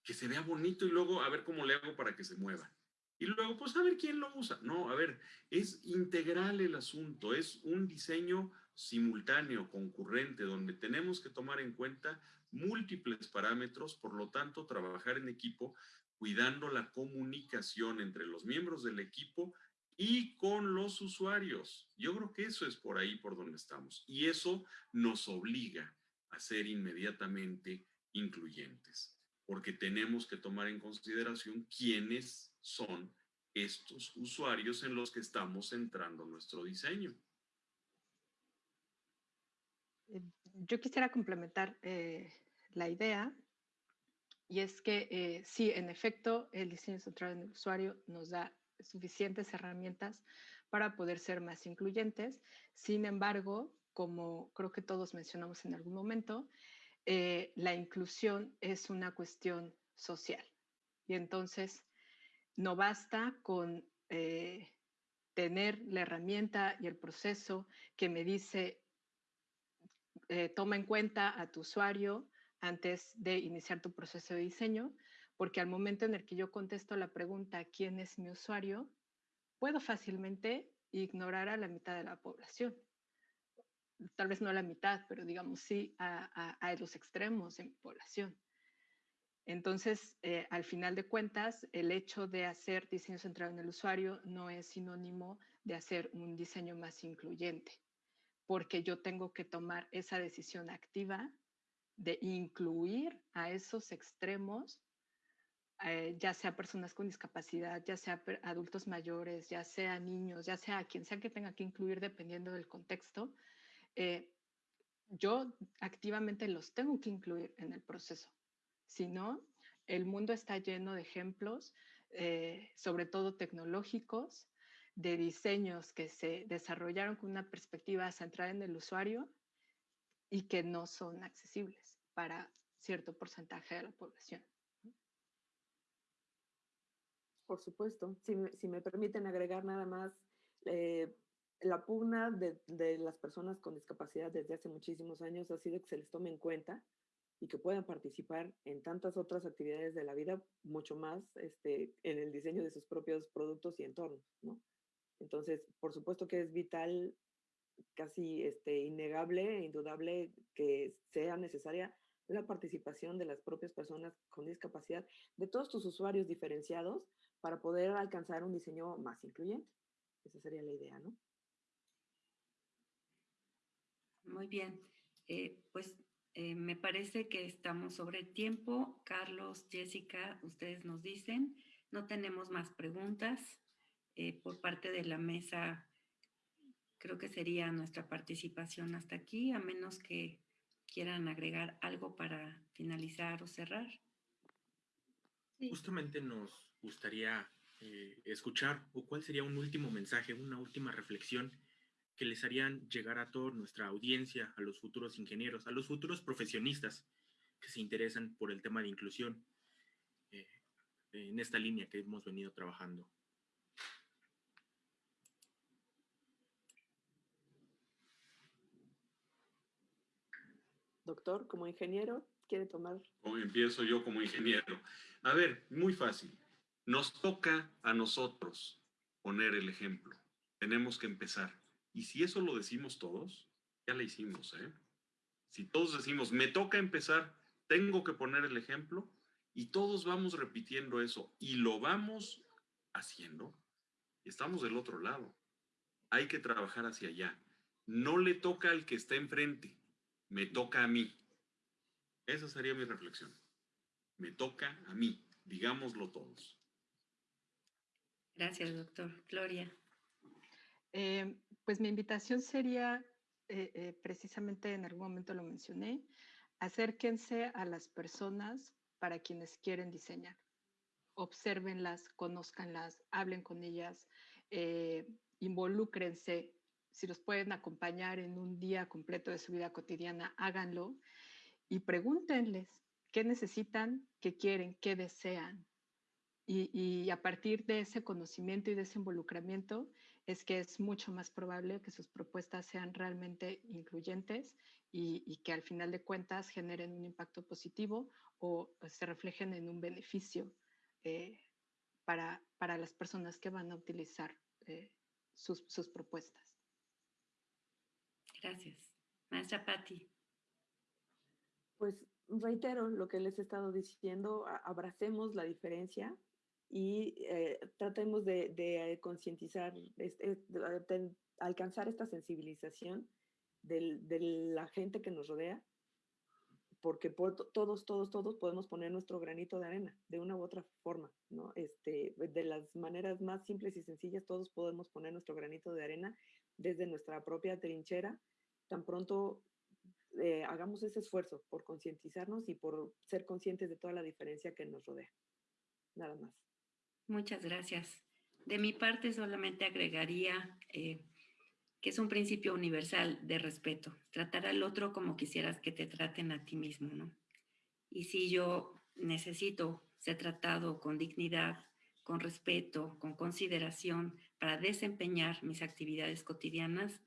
Que se vea bonito y luego a ver cómo le hago para que se mueva. Y luego, pues a ver quién lo usa. No, a ver, es integral el asunto, es un diseño simultáneo, concurrente, donde tenemos que tomar en cuenta múltiples parámetros, por lo tanto, trabajar en equipo cuidando la comunicación entre los miembros del equipo y con los usuarios. Yo creo que eso es por ahí por donde estamos. Y eso nos obliga a ser inmediatamente incluyentes, porque tenemos que tomar en consideración quiénes son estos usuarios en los que estamos centrando nuestro diseño. Eh, yo quisiera complementar eh, la idea Y es que eh, sí, en efecto, el diseño centrado en el usuario nos da suficientes herramientas para poder ser más incluyentes. Sin embargo, como creo que todos mencionamos en algún momento, eh, la inclusión es una cuestión social. Y entonces no basta con eh, tener la herramienta y el proceso que me dice, eh, toma en cuenta a tu usuario antes de iniciar tu proceso de diseño, porque al momento en el que yo contesto la pregunta, ¿quién es mi usuario? Puedo fácilmente ignorar a la mitad de la población. Tal vez no a la mitad, pero digamos sí a, a los extremos de mi población. Entonces, eh, al final de cuentas, el hecho de hacer diseño centrado en el usuario no es sinónimo de hacer un diseño más incluyente, porque yo tengo que tomar esa decisión activa de incluir a esos extremos, eh, ya sea personas con discapacidad, ya sea adultos mayores, ya sea niños, ya sea quien sea que tenga que incluir dependiendo del contexto. Eh, yo activamente los tengo que incluir en el proceso si no, el mundo está lleno de ejemplos, eh, sobre todo tecnológicos, de diseños que se desarrollaron con una perspectiva centrada en el usuario y que no son accesibles para cierto porcentaje de la población. Por supuesto. Si me, permiten agregar nada más, eh, la pugna de, de, las personas con discapacidad desde hace muchísimos años ha sido que se les tome en cuenta y que puedan participar en tantas otras actividades de la vida, mucho más este, en el diseño de sus propios productos y entornos, ¿no? Entonces, por supuesto que es vital, casi este, innegable, indudable que sea necesaria la participación de las propias personas con discapacidad, de todos tus usuarios diferenciados, para poder alcanzar un diseño más incluyente. Esa sería la idea, ¿no? Muy bien. Eh, pues eh, me parece que estamos sobre tiempo. Carlos, Jessica, ustedes nos dicen. No tenemos más preguntas eh, por parte de la mesa. Creo que sería nuestra participación hasta aquí, a menos que quieran agregar algo para finalizar o cerrar. Justamente nos gustaría eh, escuchar o cuál sería un último mensaje, una última reflexión que les harían llegar a toda nuestra audiencia, a los futuros ingenieros, a los futuros profesionistas que se interesan por el tema de inclusión eh, en esta línea que hemos venido trabajando. Doctor, como ingeniero, ¿quiere tomar? Empiezo yo como ingeniero. A ver, muy fácil. Nos toca a nosotros poner el ejemplo. Tenemos que empezar. Y si eso lo decimos todos, ya la hicimos, ¿eh? Si todos decimos, me toca empezar, tengo que poner el ejemplo, y todos vamos repitiendo eso y lo vamos haciendo, estamos del otro lado. Hay que trabajar hacia allá. No le toca al que está enfrente, me toca a mí. Esa sería mi reflexión. Me toca a mí, digámoslo todos. Gracias, doctor. Gloria. Eh, pues mi invitación sería, eh, eh, precisamente en algún momento lo mencioné, acérquense a las personas para quienes quieren diseñar. Obsérvenlas, conózcanlas, hablen con ellas, eh, involúcrense. Si los pueden acompañar en un día completo de su vida cotidiana, háganlo y pregúntenles qué necesitan, qué quieren, qué desean. Y, a partir de ese conocimiento y de ese involucramiento, es que es mucho más probable que sus propuestas sean realmente incluyentes y, que al final de cuentas generen un impacto positivo o se reflejen en un beneficio eh, para, para, las personas que van a utilizar eh, sus, sus, propuestas. Gracias. Maestra Patti. Pues reitero lo que les he estado diciendo, abracemos la diferencia, y eh, tratemos de, de concientizar, este, alcanzar esta sensibilización del, de la gente que nos rodea, porque por, todos, todos, todos podemos poner nuestro granito de arena de una u otra forma, ¿no? Este, de las maneras más simples y sencillas, todos podemos poner nuestro granito de arena desde nuestra propia trinchera, tan pronto eh, hagamos ese esfuerzo por concientizarnos y por ser conscientes de toda la diferencia que nos rodea. Nada más. Muchas gracias. De mi parte solamente agregaría eh, que es un principio universal de respeto, tratar al otro como quisieras que te traten a ti mismo, ¿no? Y si yo necesito ser tratado con dignidad, con respeto, con consideración para desempeñar mis actividades cotidianas,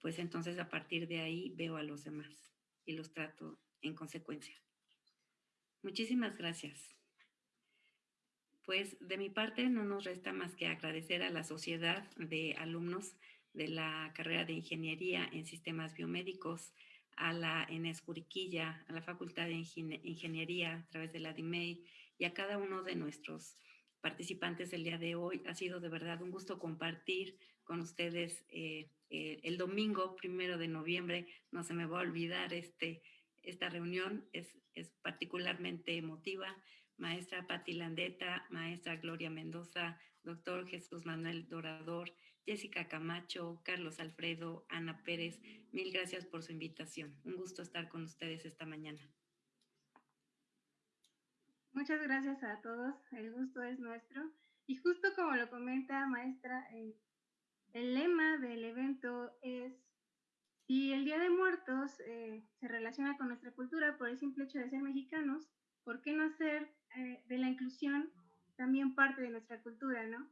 pues entonces a partir de ahí veo a los demás y los trato en consecuencia. Muchísimas gracias. Pues de mi parte no nos resta más que agradecer a la sociedad de alumnos de la carrera de Ingeniería en Sistemas Biomédicos, a la ENES Juriquilla, a la Facultad de Ingeniería a través de la DIMEI y a cada uno de nuestros participantes del día de hoy. Ha sido de verdad un gusto compartir con ustedes eh, eh, el domingo primero de noviembre. No se me va a olvidar este, esta reunión, es, es particularmente emotiva maestra Patti Landeta, maestra Gloria Mendoza, doctor Jesús Manuel Dorador, Jessica Camacho, Carlos Alfredo, Ana Pérez, mil gracias por su invitación. Un gusto estar con ustedes esta mañana. Muchas gracias a todos, el gusto es nuestro. Y justo como lo comenta maestra, eh, el lema del evento es, si el Día de Muertos eh, se relaciona con nuestra cultura por el simple hecho de ser mexicanos, ¿por qué no hacer eh, de la inclusión también parte de nuestra cultura, ¿no?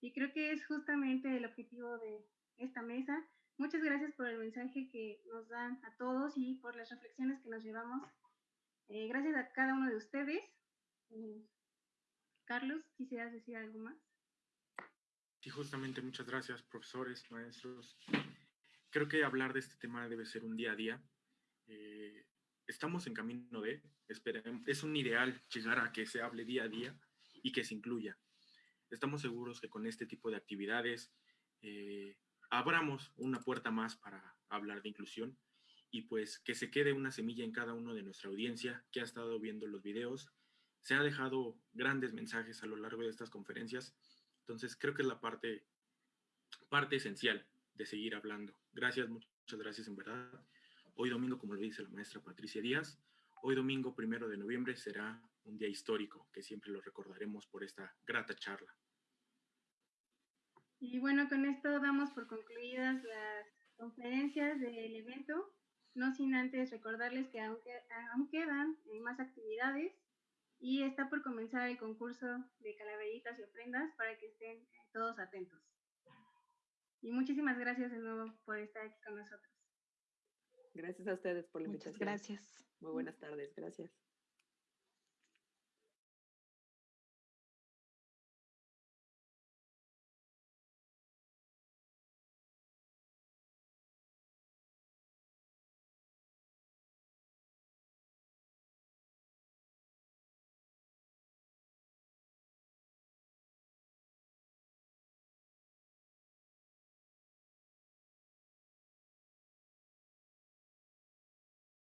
Y creo que es justamente el objetivo de esta mesa. Muchas gracias por el mensaje que nos dan a todos y por las reflexiones que nos llevamos. Eh, gracias a cada uno de ustedes. Eh, Carlos, ¿quisieras decir algo más? Sí, justamente muchas gracias, profesores, maestros. Creo que hablar de este tema debe ser un día a día estamos en camino de, es un ideal llegar a que se hable día a día y que se incluya. Estamos seguros que con este tipo de actividades eh, abramos una puerta más para hablar de inclusión y pues que se quede una semilla en cada uno de nuestra audiencia que ha estado viendo los videos. Se ha dejado grandes mensajes a lo largo de estas conferencias, entonces creo que es la parte, parte esencial de seguir hablando. Gracias, muchas gracias en verdad. Hoy domingo, como lo dice la maestra Patricia Díaz, hoy domingo primero de noviembre será un día histórico que siempre lo recordaremos por esta grata charla. Y bueno, con esto damos por concluidas las conferencias del evento, no sin antes recordarles que aún, quedan más actividades y está por comenzar el concurso de calaveritas y ofrendas para que estén todos atentos. Y muchísimas gracias de nuevo por estar aquí con nosotros. Gracias a ustedes por la invitación. Muchas gracias. Muy buenas tardes. Gracias.